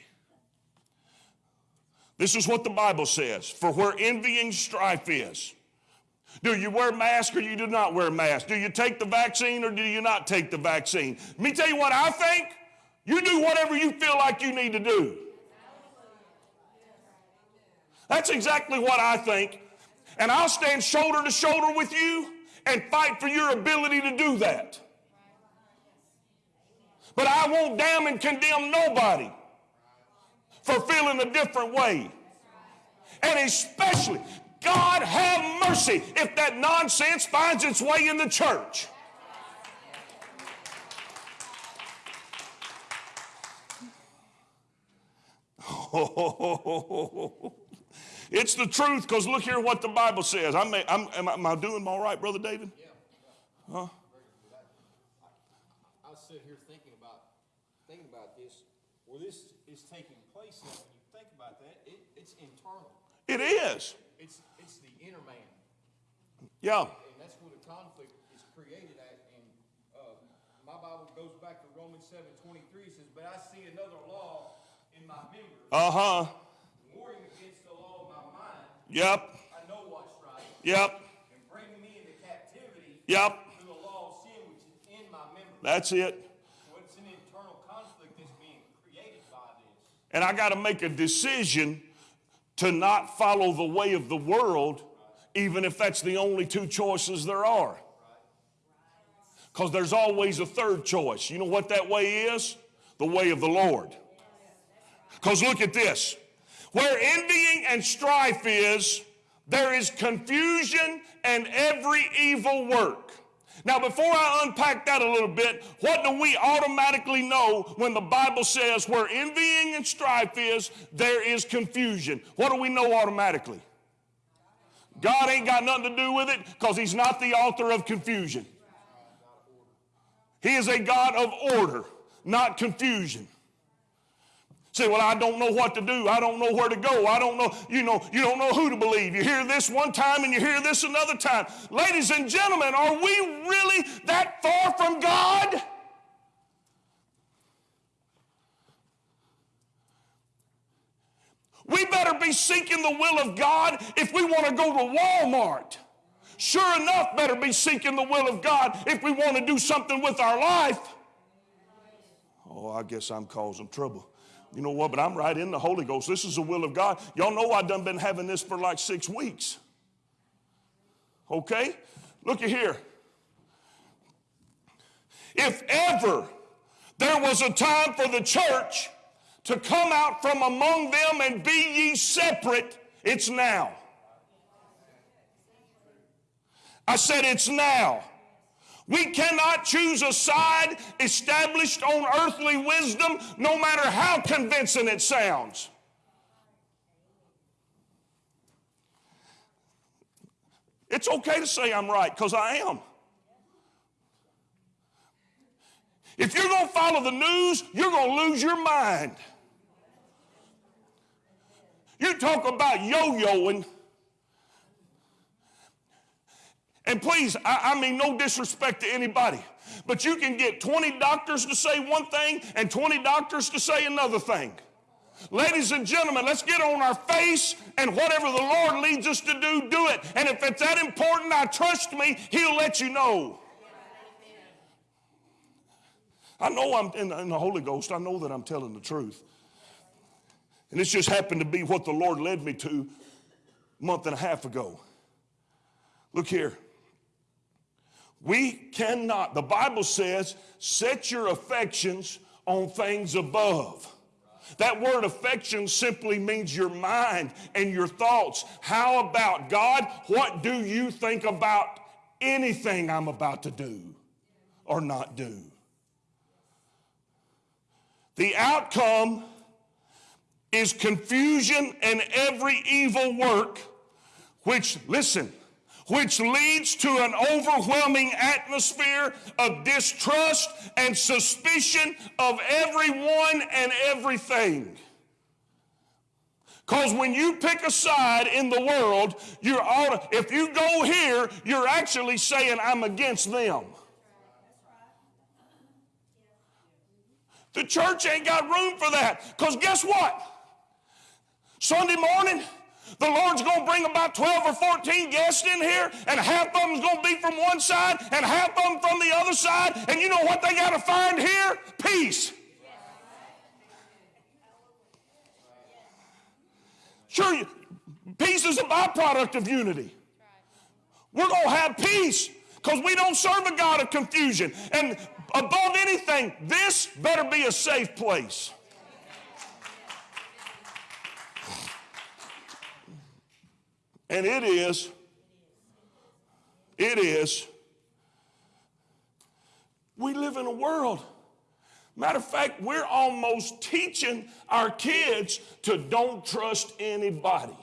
This is what the Bible says for where envying strife is. Do you wear mask or you do not wear mask? Do you take the vaccine or do you not take the vaccine? Let me tell you what I think. You do whatever you feel like you need to do. That's exactly what I think. And I'll stand shoulder to shoulder with you and fight for your ability to do that. But I won't damn and condemn nobody for feeling a different way. And especially, God have mercy if that nonsense finds its way in the church. it's the truth because look here what the Bible says. I'm, I'm, am, I, am I doing all right, Brother David? I was sitting here thinking about, thinking about this, where this is taking place now, when you think about that, it, it's internal. It is. It's, it's the inner man, Yeah. and that's where the conflict is created at, and, uh, my Bible goes back to Romans seven twenty-three, it says, but I see another law in my members, Uh huh. warring against the law of my mind, Yep. I know what's right, Yep. and bringing me into captivity Yep. to the law of sin which is in my members. That's it. So it's an internal conflict that's being created by this. And I got to make a decision to not follow the way of the world, even if that's the only two choices there are. Because there's always a third choice. You know what that way is? The way of the Lord. Because look at this where envying and strife is, there is confusion and every evil work. Now, before I unpack that a little bit, what do we automatically know when the Bible says where envying and strife is, there is confusion? What do we know automatically? God ain't got nothing to do with it because He's not the author of confusion. He is a God of order, not confusion. Say, well, I don't know what to do. I don't know where to go. I don't know, you know, you don't know who to believe. You hear this one time and you hear this another time. Ladies and gentlemen, are we really that far from God? We better be seeking the will of God if we want to go to Walmart. Sure enough, better be seeking the will of God if we want to do something with our life. Oh, I guess I'm causing trouble. You know what? But I'm right in the Holy Ghost. This is the will of God. Y'all know I done been having this for like six weeks. Okay? Look at here. If ever there was a time for the church to come out from among them and be ye separate, it's now. I said it's now. We cannot choose a side established on earthly wisdom, no matter how convincing it sounds. It's okay to say I'm right, because I am. If you're going to follow the news, you're going to lose your mind. You talk about yo And please, I, I, mean no disrespect to anybody, but you can get 20 doctors to say one thing and 20 doctors to say another thing. Ladies and gentlemen, let's get on our face and whatever the Lord leads us to do, do it. And if it's that important, I trust me, He'll let you know. I know I'm in, in the Holy Ghost, I know that I'm telling the truth. And this just happened to be what the Lord led me to a month and a half ago. Look here. We cannot, the Bible says, set your affections on things above. That word affection simply means your mind and your thoughts. How about God? What do you think about anything I'm about to do or not do? The outcome is confusion and every evil work, which, listen, which leads to an overwhelming atmosphere of distrust and suspicion of everyone and everything. Because when you pick a side in the world, you're all, if you go here, you're actually saying, I'm against them. The church ain't got room for that. Because guess what? Sunday morning, the Lord's going to bring about 12 or 14 guests in here, and half of them's going to be from one side, and half of them from the other side. And you know what they got to find here? Peace. Sure, peace is a byproduct of unity. We're going to have peace because we don't serve a God of confusion. And above anything, this better be a safe place. And it is, it is, we live in a world. Matter of fact, we're almost teaching our kids to don't trust anybody.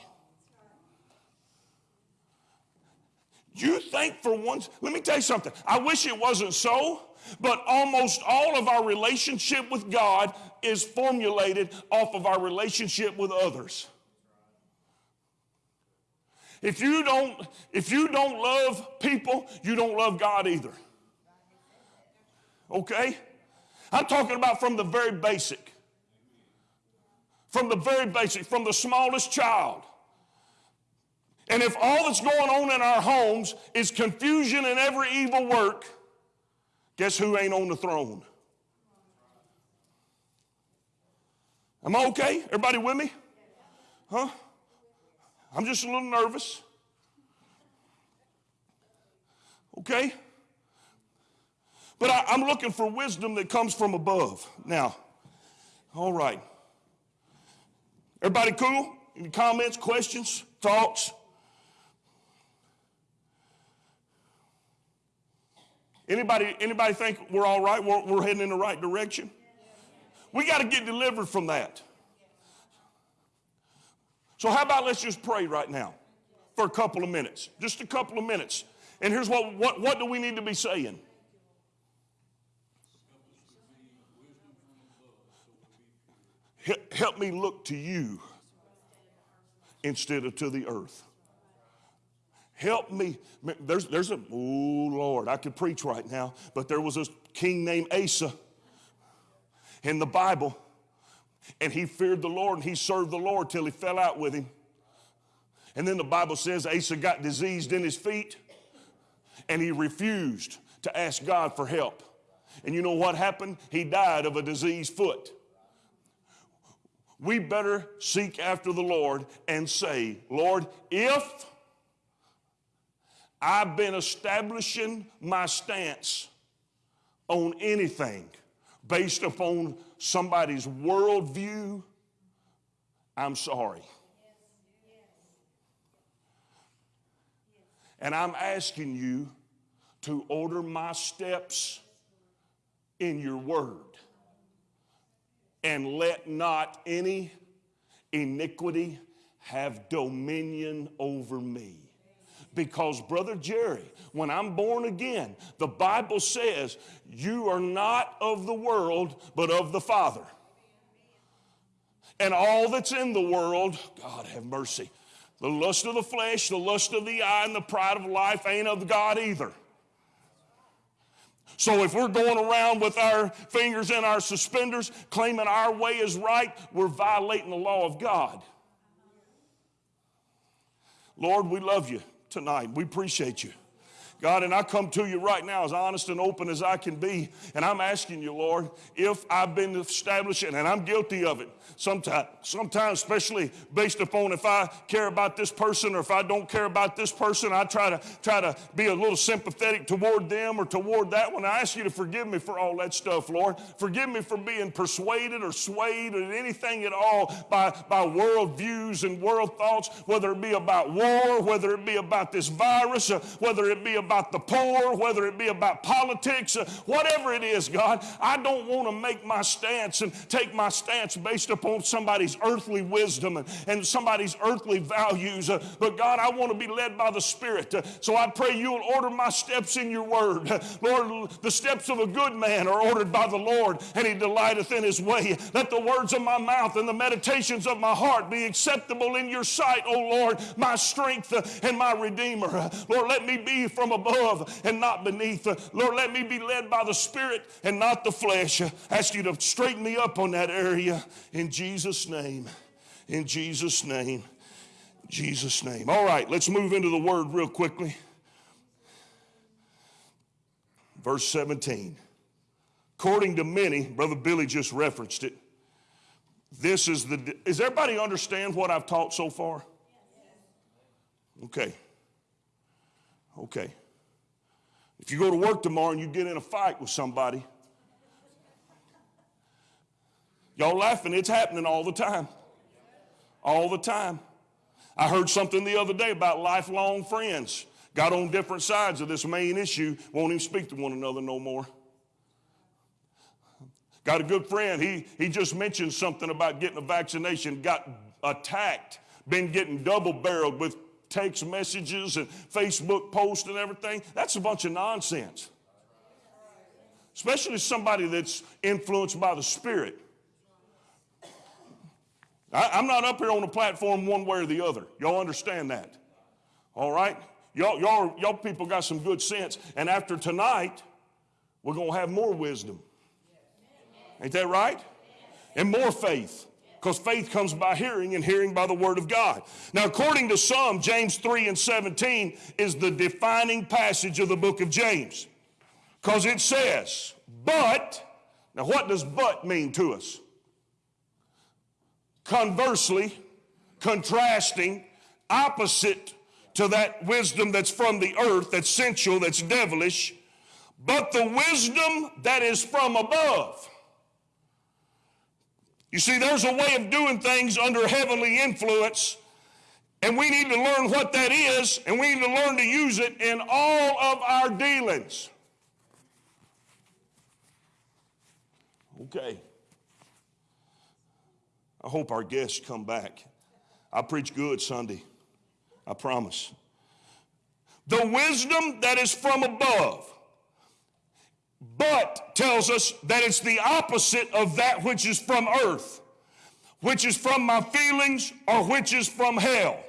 You think for once, let me tell you something. I wish it wasn't so, but almost all of our relationship with God is formulated off of our relationship with others. If you don't, if you don't love people, you don't love God either. Okay? I'm talking about from the very basic. From the very basic, from the smallest child. And if all that's going on in our homes is confusion and every evil work, guess who ain't on the throne? Am I okay? Everybody with me? Huh? I'm just a little nervous. Okay? But I, am looking for wisdom that comes from above. Now, all right. Everybody cool? Any comments, questions, thoughts? Anybody, anybody think we're all right? We're, we're heading in the right direction? We got to get delivered from that. So, how about let's just pray right now for a couple of minutes? Just a couple of minutes. And here's what, what, what do we need to be saying? Help me look to you instead of to the earth. Help me. There's, there's a, oh Lord, I could preach right now, but there was a king named Asa in the Bible, and he feared the Lord and he served the Lord till he fell out with him. And then the Bible says Asa got diseased in his feet and he refused to ask God for help. And you know what happened? He died of a diseased foot. We better seek after the Lord and say, Lord, if I've been establishing my stance on anything based upon somebody's worldview, I'm sorry. And I'm asking you to order my steps in your word. And let not any iniquity have dominion over me. Because, Brother Jerry, when I'm born again, the Bible says, You are not of the world, but of the Father. And all that's in the world, God have mercy. The lust of the flesh, the lust of the eye, and the pride of life ain't of God either. So if we're going around with our fingers in our suspenders, claiming our way is right, we're violating the law of God. Lord, we love you tonight. We appreciate you. God, and I come to you right now as honest and open as I can be. And I'm asking you, Lord, if I've been establishing, and I'm guilty of it, sometimes, sometimes especially based upon if I care about this person or if I don't care about this person, I try to try to be a little sympathetic toward them or toward that one. I ask you to forgive me for all that stuff, Lord. Forgive me for being persuaded or swayed or anything at all by, by world views and world thoughts, whether it be about war, whether it be about this virus, whether it be about about the poor, whether it be about politics, uh, whatever it is, God, I don't want to make my stance and take my stance based upon somebody's earthly wisdom and, and somebody's earthly values. Uh, but God, I want to be led by the Spirit. Uh, so I pray you'll order my steps in your word. Lord, the steps of a good man are ordered by the Lord, and he delighteth in his way. Let the words of my mouth and the meditations of my heart be acceptable in your sight, O Lord, my strength and my redeemer. Lord, let me be from a above and not beneath. Lord, let me be led by the Spirit and not the flesh. I ask you to straighten me up on that area in Jesus' name. In Jesus' name. Jesus' name. All right, let's move into the word real quickly. Verse 17. According to many, Brother Billy just referenced it. This is the. Is everybody understand what I've taught so far? Okay. Okay. If you go to work tomorrow and you get in a fight with somebody, y'all laughing, it's happening all the time. All the time. I heard something the other day about lifelong friends. Got on different sides of this main issue, won't even speak to one another no more. Got a good friend, he, he just mentioned something about getting a vaccination, got attacked, been getting double barreled with text messages and Facebook posts and everything. That's a bunch of nonsense. Especially somebody that's influenced by the Spirit. I, I'm not up here on the platform one way or the other. Y'all understand that? All right? Y'all, y'all, y'all people got some good sense. And after tonight, we're going to have more wisdom. Ain't that right? And more faith. Because faith comes by hearing, and hearing by the word of God. Now, according to some, James 3 and 17 is the defining passage of the book of James. Because it says, but, now what does but mean to us? Conversely, contrasting, opposite to that wisdom that's from the earth, that's sensual, that's devilish, but the wisdom that is from above. You see, there's a way of doing things under heavenly influence, and we need to learn what that is, and we need to learn to use it in all of our dealings. Okay. I hope our guests come back. I preach good Sunday. I promise. The wisdom that is from above, but tells us that it's the opposite of that which is from earth, which is from my feelings, or which is from hell.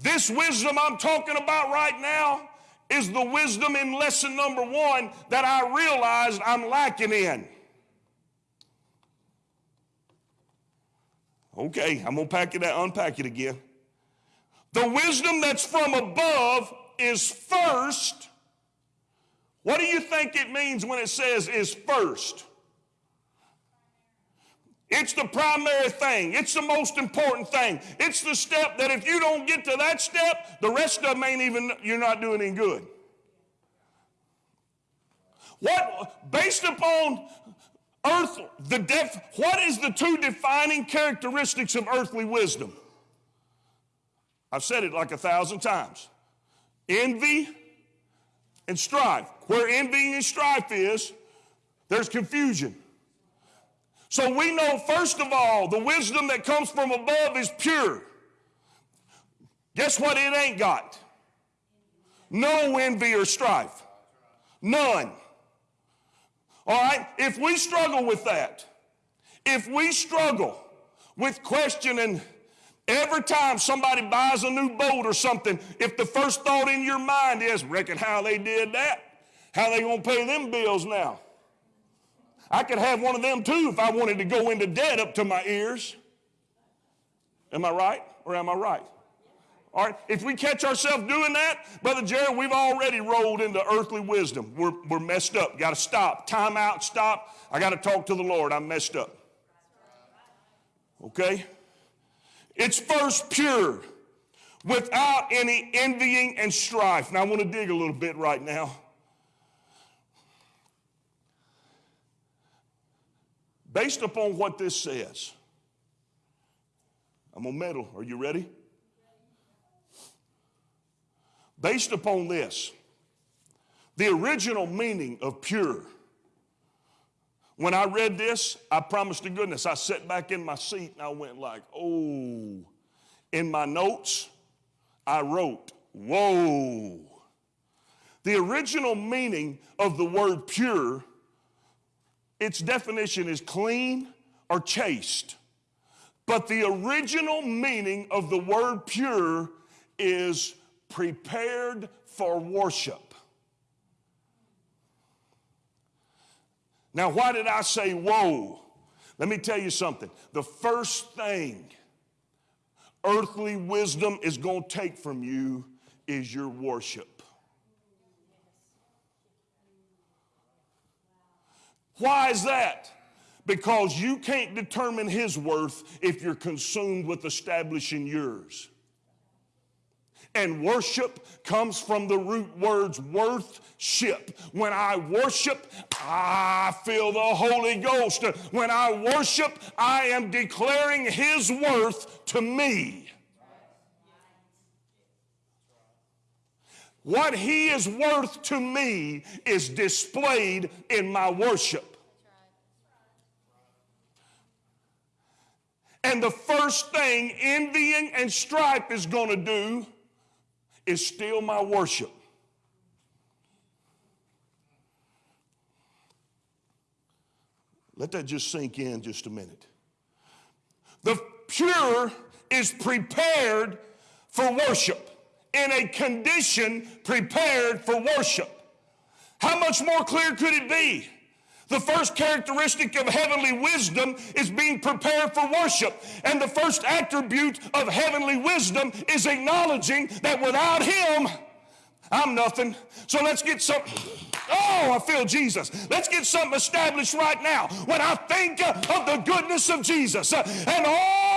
This wisdom I'm talking about right now is the wisdom in lesson number one that I realized I'm lacking in. Okay, I'm gonna pack it out, unpack it again. The wisdom that's from above is first. What do you think it means when it says is first? It's the primary thing. It's the most important thing. It's the step that if you don't get to that step, the rest of them ain't even, you're not doing any good. What, based upon earth, the def, what is the two defining characteristics of earthly wisdom? I've said it like a thousand times. Envy and strife. Where envy and strife is, there's confusion. So we know, first of all, the wisdom that comes from above is pure. Guess what it ain't got? No envy or strife. None. All right? If we struggle with that, if we struggle with questioning every time somebody buys a new boat or something, if the first thought in your mind is, reckon how they did that, how they gonna pay them bills now? I could have one of them too if I wanted to go into debt up to my ears. Am I right or am I right? All right, if we catch ourselves doing that, Brother Jerry, we've already rolled into earthly wisdom. We're, we're messed up. Got to stop. Time out, stop. I got to talk to the Lord. I'm messed up. Okay? It's first pure, without any envying and strife. Now, I want to dig a little bit right now. Based upon what this says, I'm going to meddle. Are you ready? Based upon this, the original meaning of pure. When I read this, I promised to goodness, I sat back in my seat and I went like, oh. In my notes, I wrote, whoa. The original meaning of the word pure, its definition is clean or chaste. But the original meaning of the word pure is prepared for worship. Now, why did I say whoa? Let me tell you something. The first thing earthly wisdom is going to take from you is your worship. Why is that? Because you can't determine his worth if you're consumed with establishing yours. And worship comes from the root words worth ship. When I worship, I feel the Holy Ghost. When I worship, I am declaring His worth to me. What He is worth to me is displayed in my worship. And the first thing envying and strife is going to do is still my worship. Let that just sink in just a minute. The pure is prepared for worship, in a condition prepared for worship. How much more clear could it be? The first characteristic of heavenly wisdom is being prepared for worship. And the first attribute of heavenly wisdom is acknowledging that without Him, I'm nothing. So let's get some. Oh, I feel Jesus. Let's get something established right now. When I think of the goodness of Jesus uh, and all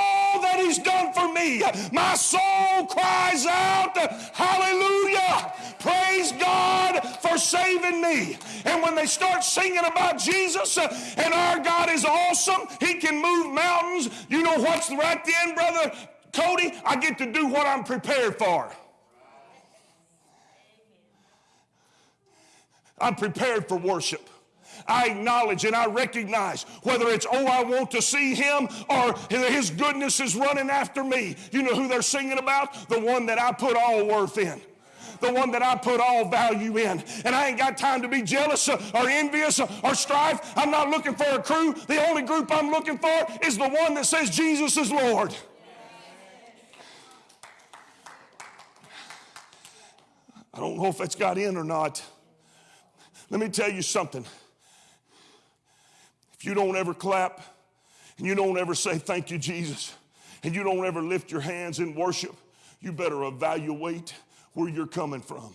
that He's done for me, my soul cries out, Hallelujah! Praise God for saving me. And when they start singing about Jesus and our God is awesome, He can move mountains. You know what's right then, brother Cody? I get to do what I'm prepared for. I'm prepared for worship. I acknowledge and I recognize whether it's, oh, I want to see him or his goodness is running after me. You know who they're singing about? The one that I put all worth in. The one that I put all value in. And I ain't got time to be jealous or envious or strife. I'm not looking for a crew. The only group I'm looking for is the one that says Jesus is Lord. I don't know if that's got in or not. Let me tell you something. If you don't ever clap and you don't ever say, Thank you, Jesus, and you don't ever lift your hands in worship, you better evaluate where you're coming from.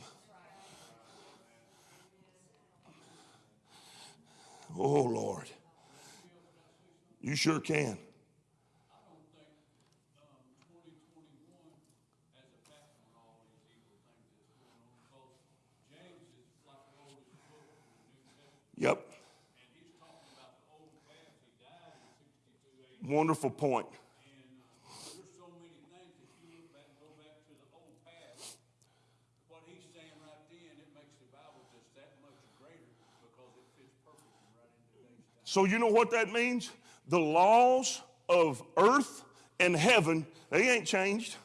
Oh, Lord. You sure can. Yep. Wonderful point. So, you know what that means? The laws of earth and heaven, they ain't changed.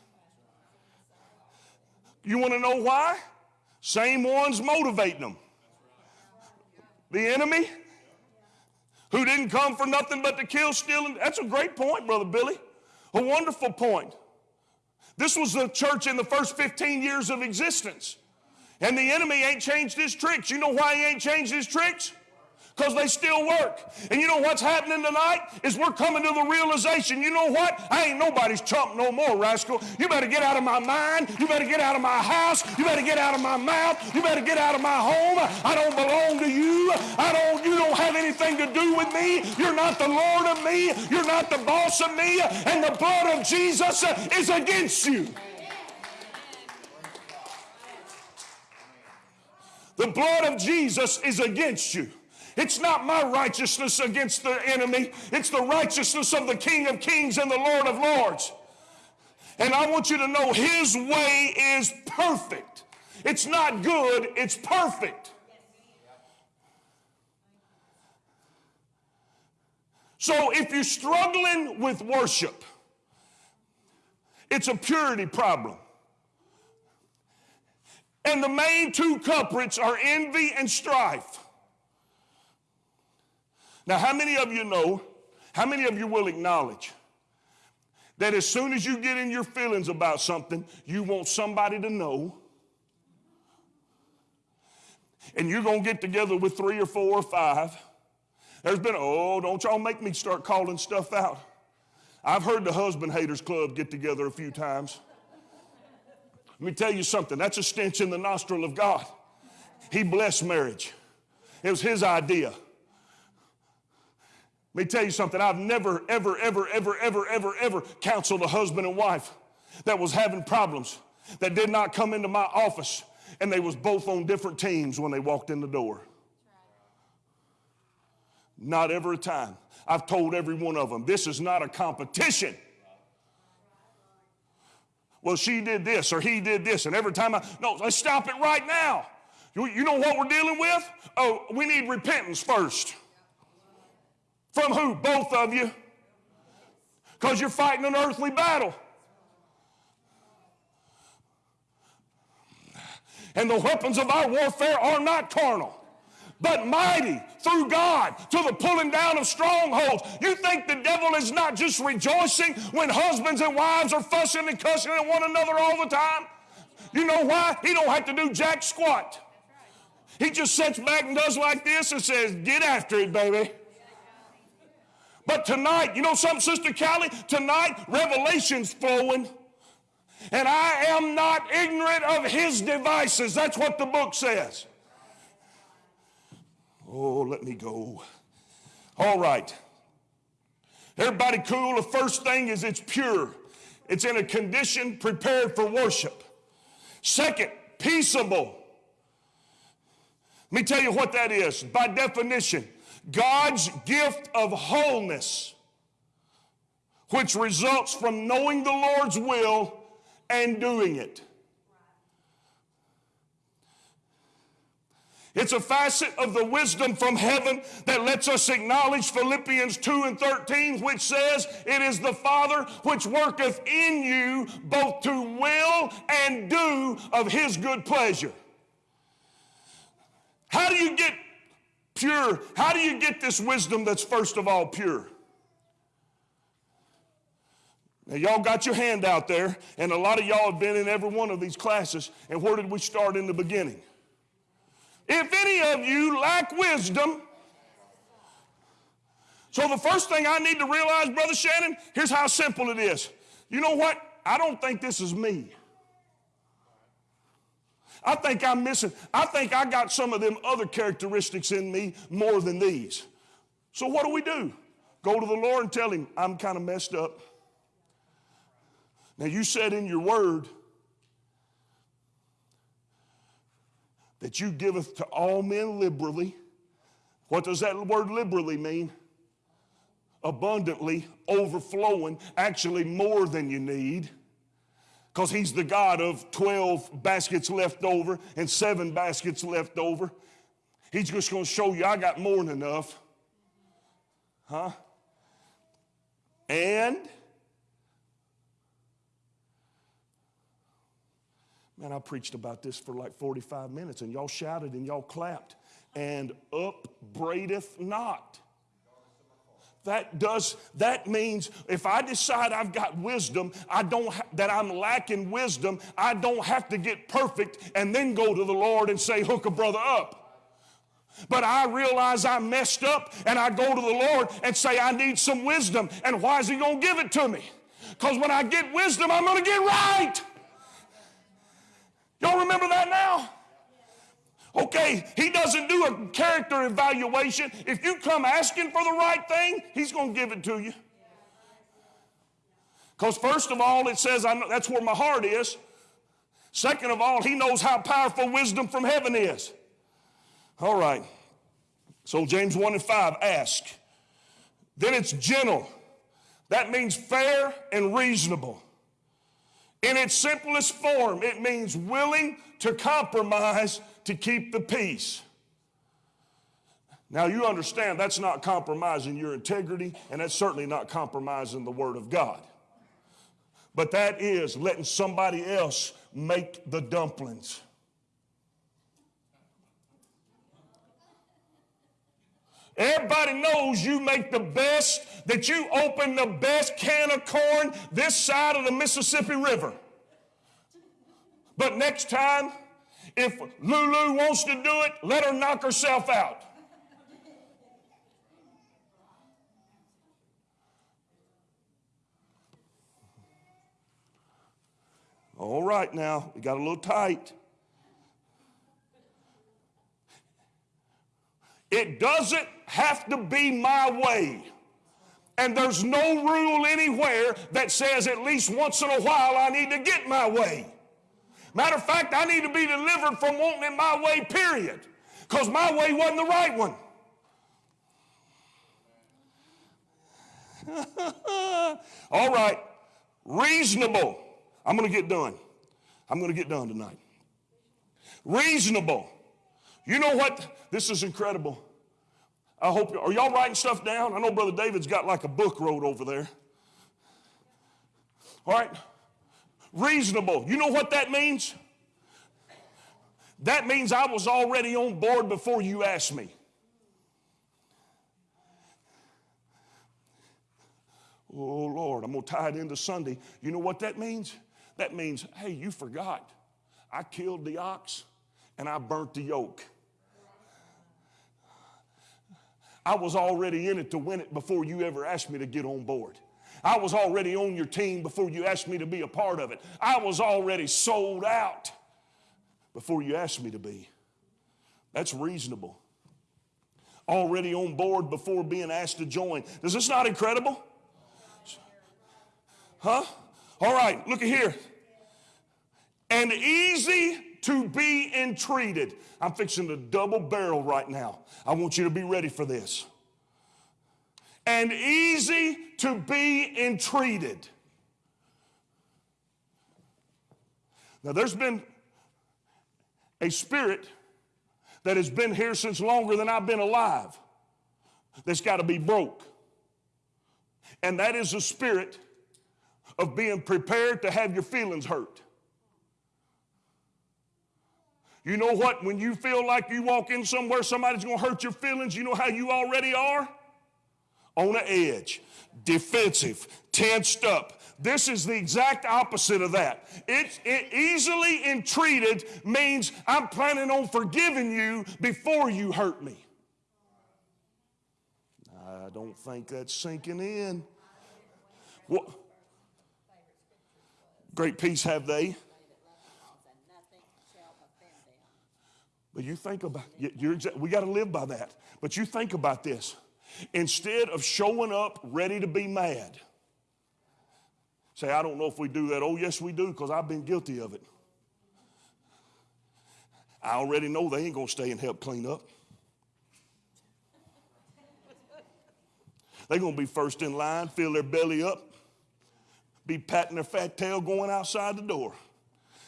You want to know why? Same ones motivating them. The enemy, who didn't come for nothing but to kill, steal, and that's a great point, Brother Billy. A wonderful point. This was the church in the first 15 years of existence. And the enemy ain't changed his tricks. You know why he ain't changed his tricks? Because they still work. And you know what's happening tonight? Is we're coming to the realization, you know what? I ain't nobody's chump no more, rascal. You better get out of my mind. You better get out of my house. You better get out of my mouth. You better get out of my home. I don't belong to you. I don't, you don't have anything to do with me. You're not the Lord of me. You're not the boss of me. And the blood of Jesus is against you. The blood of Jesus is against you. It's not my righteousness against the enemy, it's the righteousness of the King of Kings and the Lord of Lords. And I want you to know His way is perfect. It's not good, it's perfect. So if you're struggling with worship, it's a purity problem. And the main two culprits are envy and strife. Now, how many of you know, how many of you will acknowledge that as soon as you get in your feelings about something, you want somebody to know? And you're going to get together with three or four or five. There's been, oh, don't y'all make me start calling stuff out. I've heard the Husband Haters Club get together a few times. Let me tell you something that's a stench in the nostril of God. He blessed marriage, it was His idea. Let me tell you something. I've never, ever, ever, ever, ever, ever, ever counseled a husband and wife that was having problems that did not come into my office and they was both on different teams when they walked in the door. Not every time. I've told every one of them, this is not a competition. Well, she did this or he did this, and every time I, no, let's stop it right now. You, you know what we're dealing with? Oh, we need repentance first. From who? Both of you. Because you're fighting an earthly battle. And the weapons of our warfare are not carnal, but mighty through God to the pulling down of strongholds. You think the devil is not just rejoicing when husbands and wives are fussing and cussing at one another all the time? You know why? He don't have to do jack squat. He just sits back and does like this and says, Get after it, baby. But tonight, you know something, Sister Callie? Tonight, revelation's flowing. And I am not ignorant of his devices. That's what the book says. Oh, let me go. All right. Everybody cool? The first thing is it's pure, it's in a condition prepared for worship. Second, peaceable. Let me tell you what that is. By definition, God's gift of wholeness, which results from knowing the Lord's will and doing it. It's a facet of the wisdom from heaven that lets us acknowledge Philippians 2 and 13, which says, It is the Father which worketh in you both to will and do of his good pleasure. How do you get pure? How do you get this wisdom that's first of all pure? Now, y'all got your hand out there, and a lot of y'all have been in every one of these classes. And where did we start in the beginning? If any of you lack wisdom, so the first thing I need to realize, Brother Shannon, here's how simple it is. You know what? I don't think this is me. I think I'm missing, I think I got some of them other characteristics in me more than these. So what do we do? Go to the Lord and tell him, I'm kind of messed up. Now, you said in your word that you giveth to all men liberally. What does that word liberally mean? Abundantly, overflowing, actually more than you need. Because he's the God of 12 baskets left over and seven baskets left over. He's just going to show you I got more than enough. Huh? And Man, I preached about this for like 45 minutes and y'all shouted and y'all clapped. And upbraideth not. That does that means if I decide I've got wisdom, I don't ha- that I'm lacking wisdom, I don't have to get perfect and then go to the Lord and say hook a brother up. But I realize I messed up and I go to the Lord and say I need some wisdom. And why is he going to give it to me? Because when I get wisdom, I'm going to get right. Y'all remember that now? Okay, he doesn't do a character evaluation. If you come asking for the right thing, he's going to give it to you. Because, first of all, it says I know, that's where my heart is. Second of all, he knows how powerful wisdom from heaven is. All right. So, James 1 and 5 ask. Then it's gentle. That means fair and reasonable. In its simplest form, it means willing to compromise to keep the peace. Now, you understand that's not compromising your integrity, and that's certainly not compromising the Word of God. But that is letting somebody else make the dumplings. Everybody knows you make the best, that you open the best can of corn this side of the Mississippi River. But next time, if Lulu wants to do it, let her knock herself out. All right, now, we got a little tight. It doesn't have to be my way. And there's no rule anywhere that says at least once in a while I need to get my way. Matter of fact, I need to be delivered from wanting it my way, period. Because my way wasn't the right one. All right, reasonable. I'm going to get done. I'm going to get done tonight. Reasonable. You know what? This is incredible. I hope, are y'all writing stuff down? I know Brother David's got like a book wrote over there. All right? Reasonable. You know what that means? That means I was already on board before you asked me. Oh, Lord, I'm going to tie it into Sunday. You know what that means? That means, hey, you forgot. I killed the ox and I burnt the yoke. I was already in it to win it before you ever asked me to get on board. I was already on your team before you asked me to be a part of it. I was already sold out before you asked me to be. That's reasonable. Already on board before being asked to join. Is this not incredible? Huh? All right, look at here. And easy to be entreated. I'm fixing to double barrel right now. I want you to be ready for this. And easy to be entreated. Now, there's been a spirit that has been here since longer than I've been alive that's got to be broke. And that is the spirit of being prepared to have your feelings hurt. You know what? When you feel like you walk in somewhere, somebody's going to hurt your feelings, you know how you already are? On the edge, defensive, tensed up. This is the exact opposite of that. It, it easily entreated means I'm planning on forgiving you before you hurt me. I don't think that's sinking in. What? Great peace have they. But you think about you're, we got to live by that. But you think about this. Instead of showing up ready to be mad, say, I don't know if we do that. Oh, yes, we do, because I've been guilty of it. I already know they ain't going to stay and help clean up. They're going to be first in line, fill their belly up, be patting their fat tail going outside the door.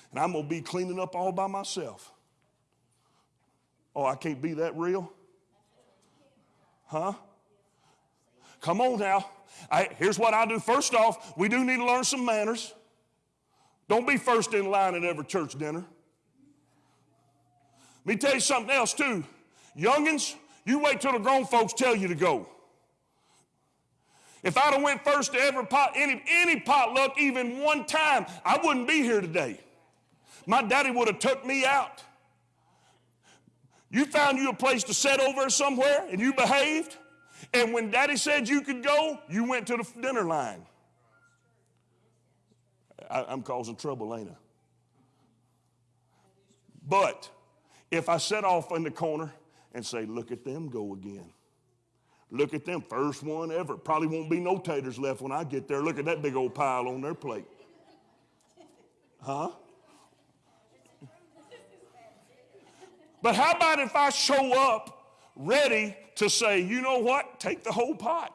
And I'm going to be cleaning up all by myself. Oh, I can't be that real? Huh? Come on now. I, here's what I do. First off, we do need to learn some manners. Don't be first in line at every church dinner. Let me tell you something else, too. Youngins, you wait till the grown folks tell you to go. If I'd have went first to every pot, any, any potluck even one time, I wouldn't be here today. My daddy would have took me out. You found you a place to sit over somewhere and you behaved. And when daddy said you could go, you went to the dinner line. I, I'm causing trouble, ain't I? But if I set off in the corner and say, look at them go again. Look at them, first one ever. Probably won't be no taters left when I get there. Look at that big old pile on their plate. Huh? But how about if I show up ready to say, you know what? Take the whole pot.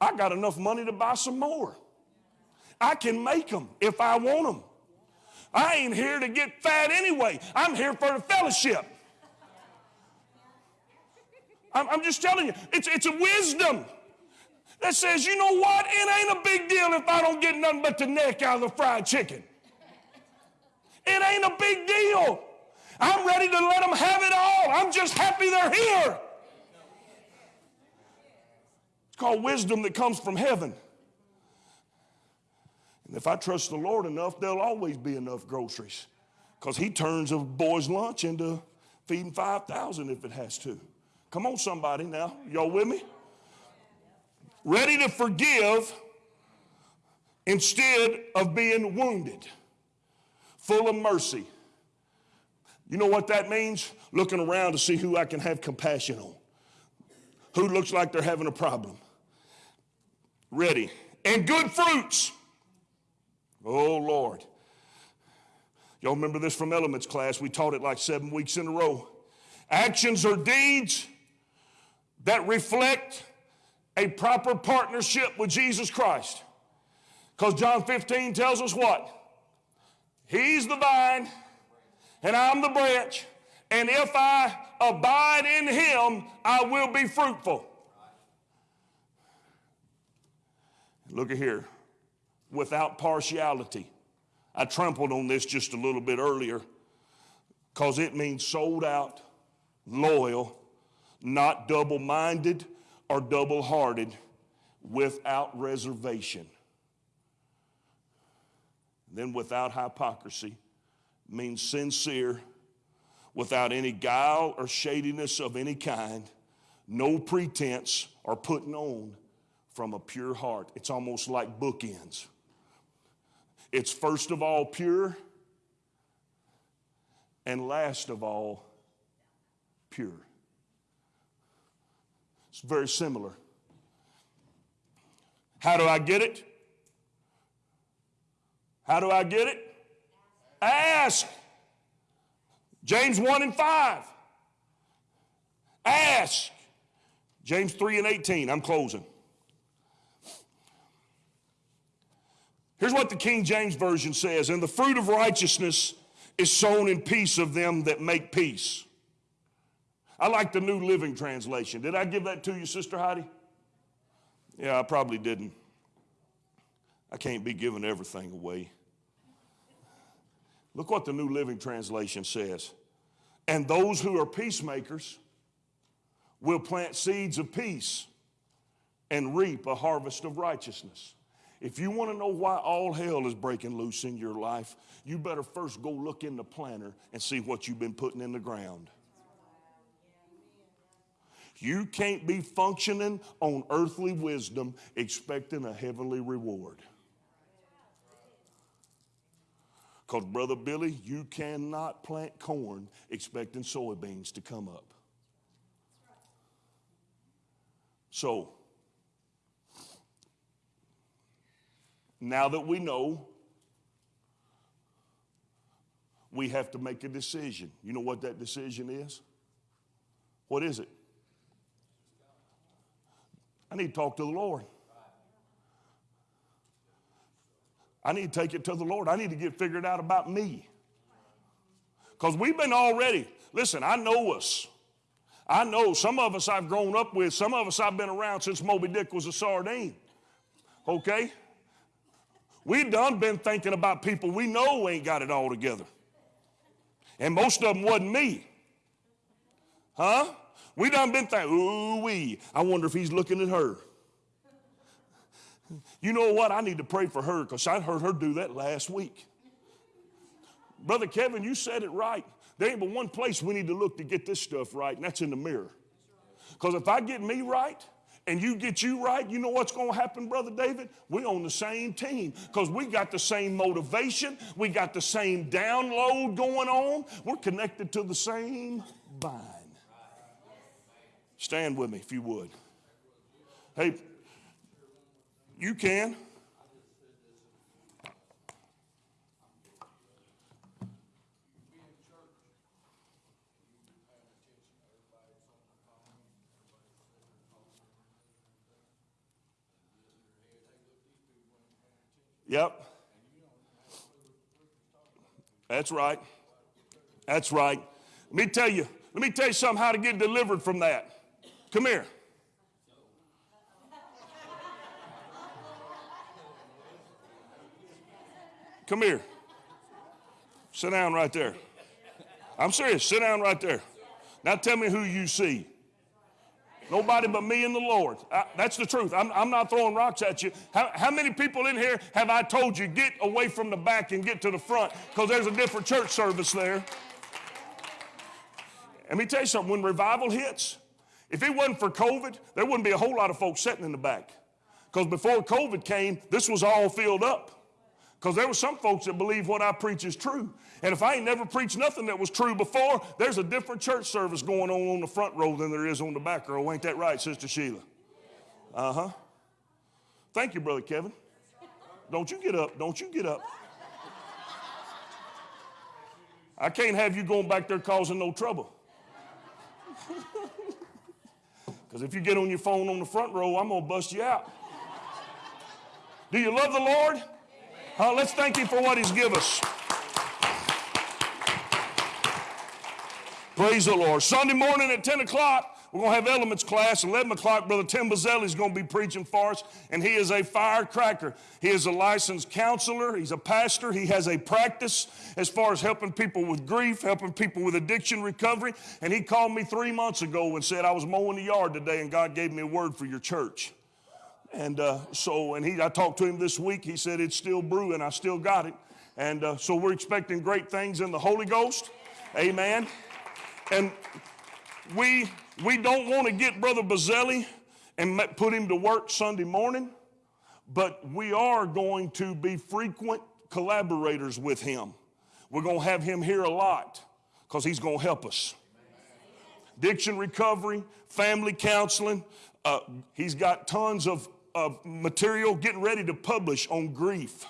I got enough money to buy some more. I can make them if I want them. I ain't here to get fat anyway. I'm here for the fellowship. I'm, I'm just telling you, it's, it's a wisdom that says, you know what? It ain't a big deal if I don't get nothing but the neck out of the fried chicken. It ain't a big deal. I'm ready to let them have it all. I'm just happy they're here. It's called wisdom that comes from heaven. And if I trust the Lord enough, there'll always be enough groceries because He turns a boy's lunch into feeding 5,000 if it has to. Come on, somebody now. Y'all with me? Ready to forgive instead of being wounded, full of mercy. You know what that means? Looking around to see who I can have compassion on, who looks like they're having a problem. Ready. And good fruits. Oh, Lord. Y'all remember this from elements class? We taught it like seven weeks in a row. Actions or deeds that reflect a proper partnership with Jesus Christ. Because John 15 tells us what? He's the vine, and I'm the branch. And if I abide in him, I will be fruitful. Look at here. Without partiality. I trampled on this just a little bit earlier because it means sold out, loyal, not double minded or double hearted, without reservation. Then without hypocrisy means sincere, without any guile or shadiness of any kind, no pretense or putting on from a pure heart. It's almost like bookends. It's first of all pure, and last of all pure. It's very similar. How do I get it? How do I get it? Ask. James 1 and 5. Ask. James 3 and 18. I'm closing. Here's what the King James Version says And the fruit of righteousness is sown in peace of them that make peace. I like the New Living Translation. Did I give that to you, Sister Heidi? Yeah, I probably didn't. I can't be giving everything away. Look what the New Living Translation says. And those who are peacemakers will plant seeds of peace and reap a harvest of righteousness. If you want to know why all hell is breaking loose in your life, you better first go look in the planter and see what you've been putting in the ground. You can't be functioning on earthly wisdom expecting a heavenly reward. Because, Brother Billy, you cannot plant corn expecting soybeans to come up. So, now that we know, we have to make a decision. You know what that decision is? What is it? I need to talk to the Lord. I need to take it to the Lord. I need to get figured out about me. Because we've been already, listen, I know us. I know some of us I've grown up with, some of us I've been around since Moby Dick was a sardine. Okay? We done been thinking about people we know ain't got it all together. And most of them wasn't me. Huh? We done been thinking, ooh wee, I wonder if he's looking at her. You know what? I need to pray for her because I heard her do that last week. Brother Kevin, you said it right. There ain't but one place we need to look to get this stuff right, and that's in the mirror. Because if I get me right, and you get you right, you know what's going to happen, Brother David? we on the same team because we got the same motivation. We got the same download going on. We're connected to the same vine. Stand with me if you would. Hey, you can. Yep. That's right. That's right. Let me tell you, let me tell you something how to get delivered from that. Come here. Come here. Sit down right there. I'm serious. Sit down right there. Now tell me who you see. Nobody but me and the Lord. I, that's the truth. I'm, I'm, not throwing rocks at you. How, how, many people in here have I told you get away from the back and get to the front because there's a different church service there? Let me tell you something. When revival hits, if it wasn't for COVID, there wouldn't be a whole lot of folks sitting in the back. Because before COVID came, this was all filled up. Because there were some folks that believe what I preach is true. And if I ain't never preached nothing that was true before, there's a different church service going on on the front row than there is on the back row. Ain't that right, Sister Sheila? Uh huh. Thank you, Brother Kevin. Don't you get up. Don't you get up. I can't have you going back there causing no trouble. Because if you get on your phone on the front row, I'm going to bust you out. Do you love the Lord? Uh, let's thank Him for what He's given us. Praise the Lord. Sunday morning at 10 o'clock, we're going to have elements class. 11 o'clock, Brother Tim Bazzelli is going to be preaching for us, and he is a firecracker. He is a licensed counselor, he's a pastor, he has a practice as far as helping people with grief, helping people with addiction recovery. And he called me three months ago and said, I was mowing the yard today, and God gave me a word for your church. And uh, so, and he, I talked to him this week. He said it's still brewing. I still got it. And uh, so we're expecting great things in the Holy Ghost. Amen. And we we don't want to get Brother Bazzelli and put him to work Sunday morning, but we are going to be frequent collaborators with him. We're going to have him here a lot because he's going to help us addiction recovery, family counseling. Uh, he's got tons of, of material getting ready to publish on grief,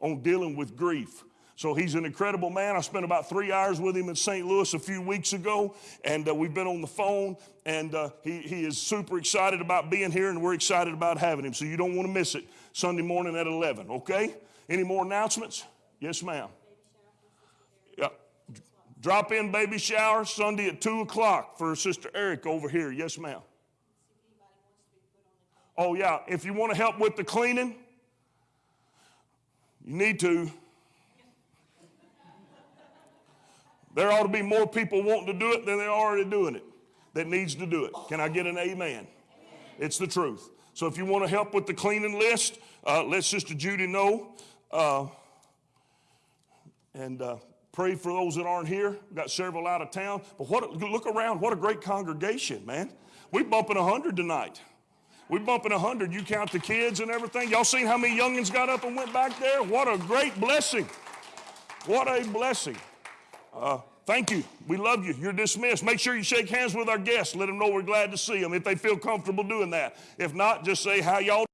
on dealing with grief. So he's an incredible man. I spent about three hours with him in St. Louis a few weeks ago, and uh, we've been on the phone, and uh, he, he is super excited about being here, and we're excited about having him. So you don't want to miss it Sunday morning at 11, okay? Any more announcements? Yes, ma'am. Yeah. Drop in baby shower Sunday at 2 o'clock for Sister Eric over here. Yes, ma'am. Oh, yeah. If you want to help with the cleaning, you need to. There ought to be more people wanting to do it than they're already doing it that needs to do it. Can I get an amen? It's the truth. So if you want to help with the cleaning list, uh, let Sister Judy know. Uh, and uh, pray for those that aren't here. We've got several out of town. But what, look around. What a great congregation, man. We're bumping 100 tonight. We're bumping 100. You count the kids and everything. Y'all seen how many youngins got up and went back there? What a great blessing. What a blessing. Uh, thank you. We love you. You're dismissed. Make sure you shake hands with our guests. Let them know we're glad to see them if they feel comfortable doing that. If not, just say how y'all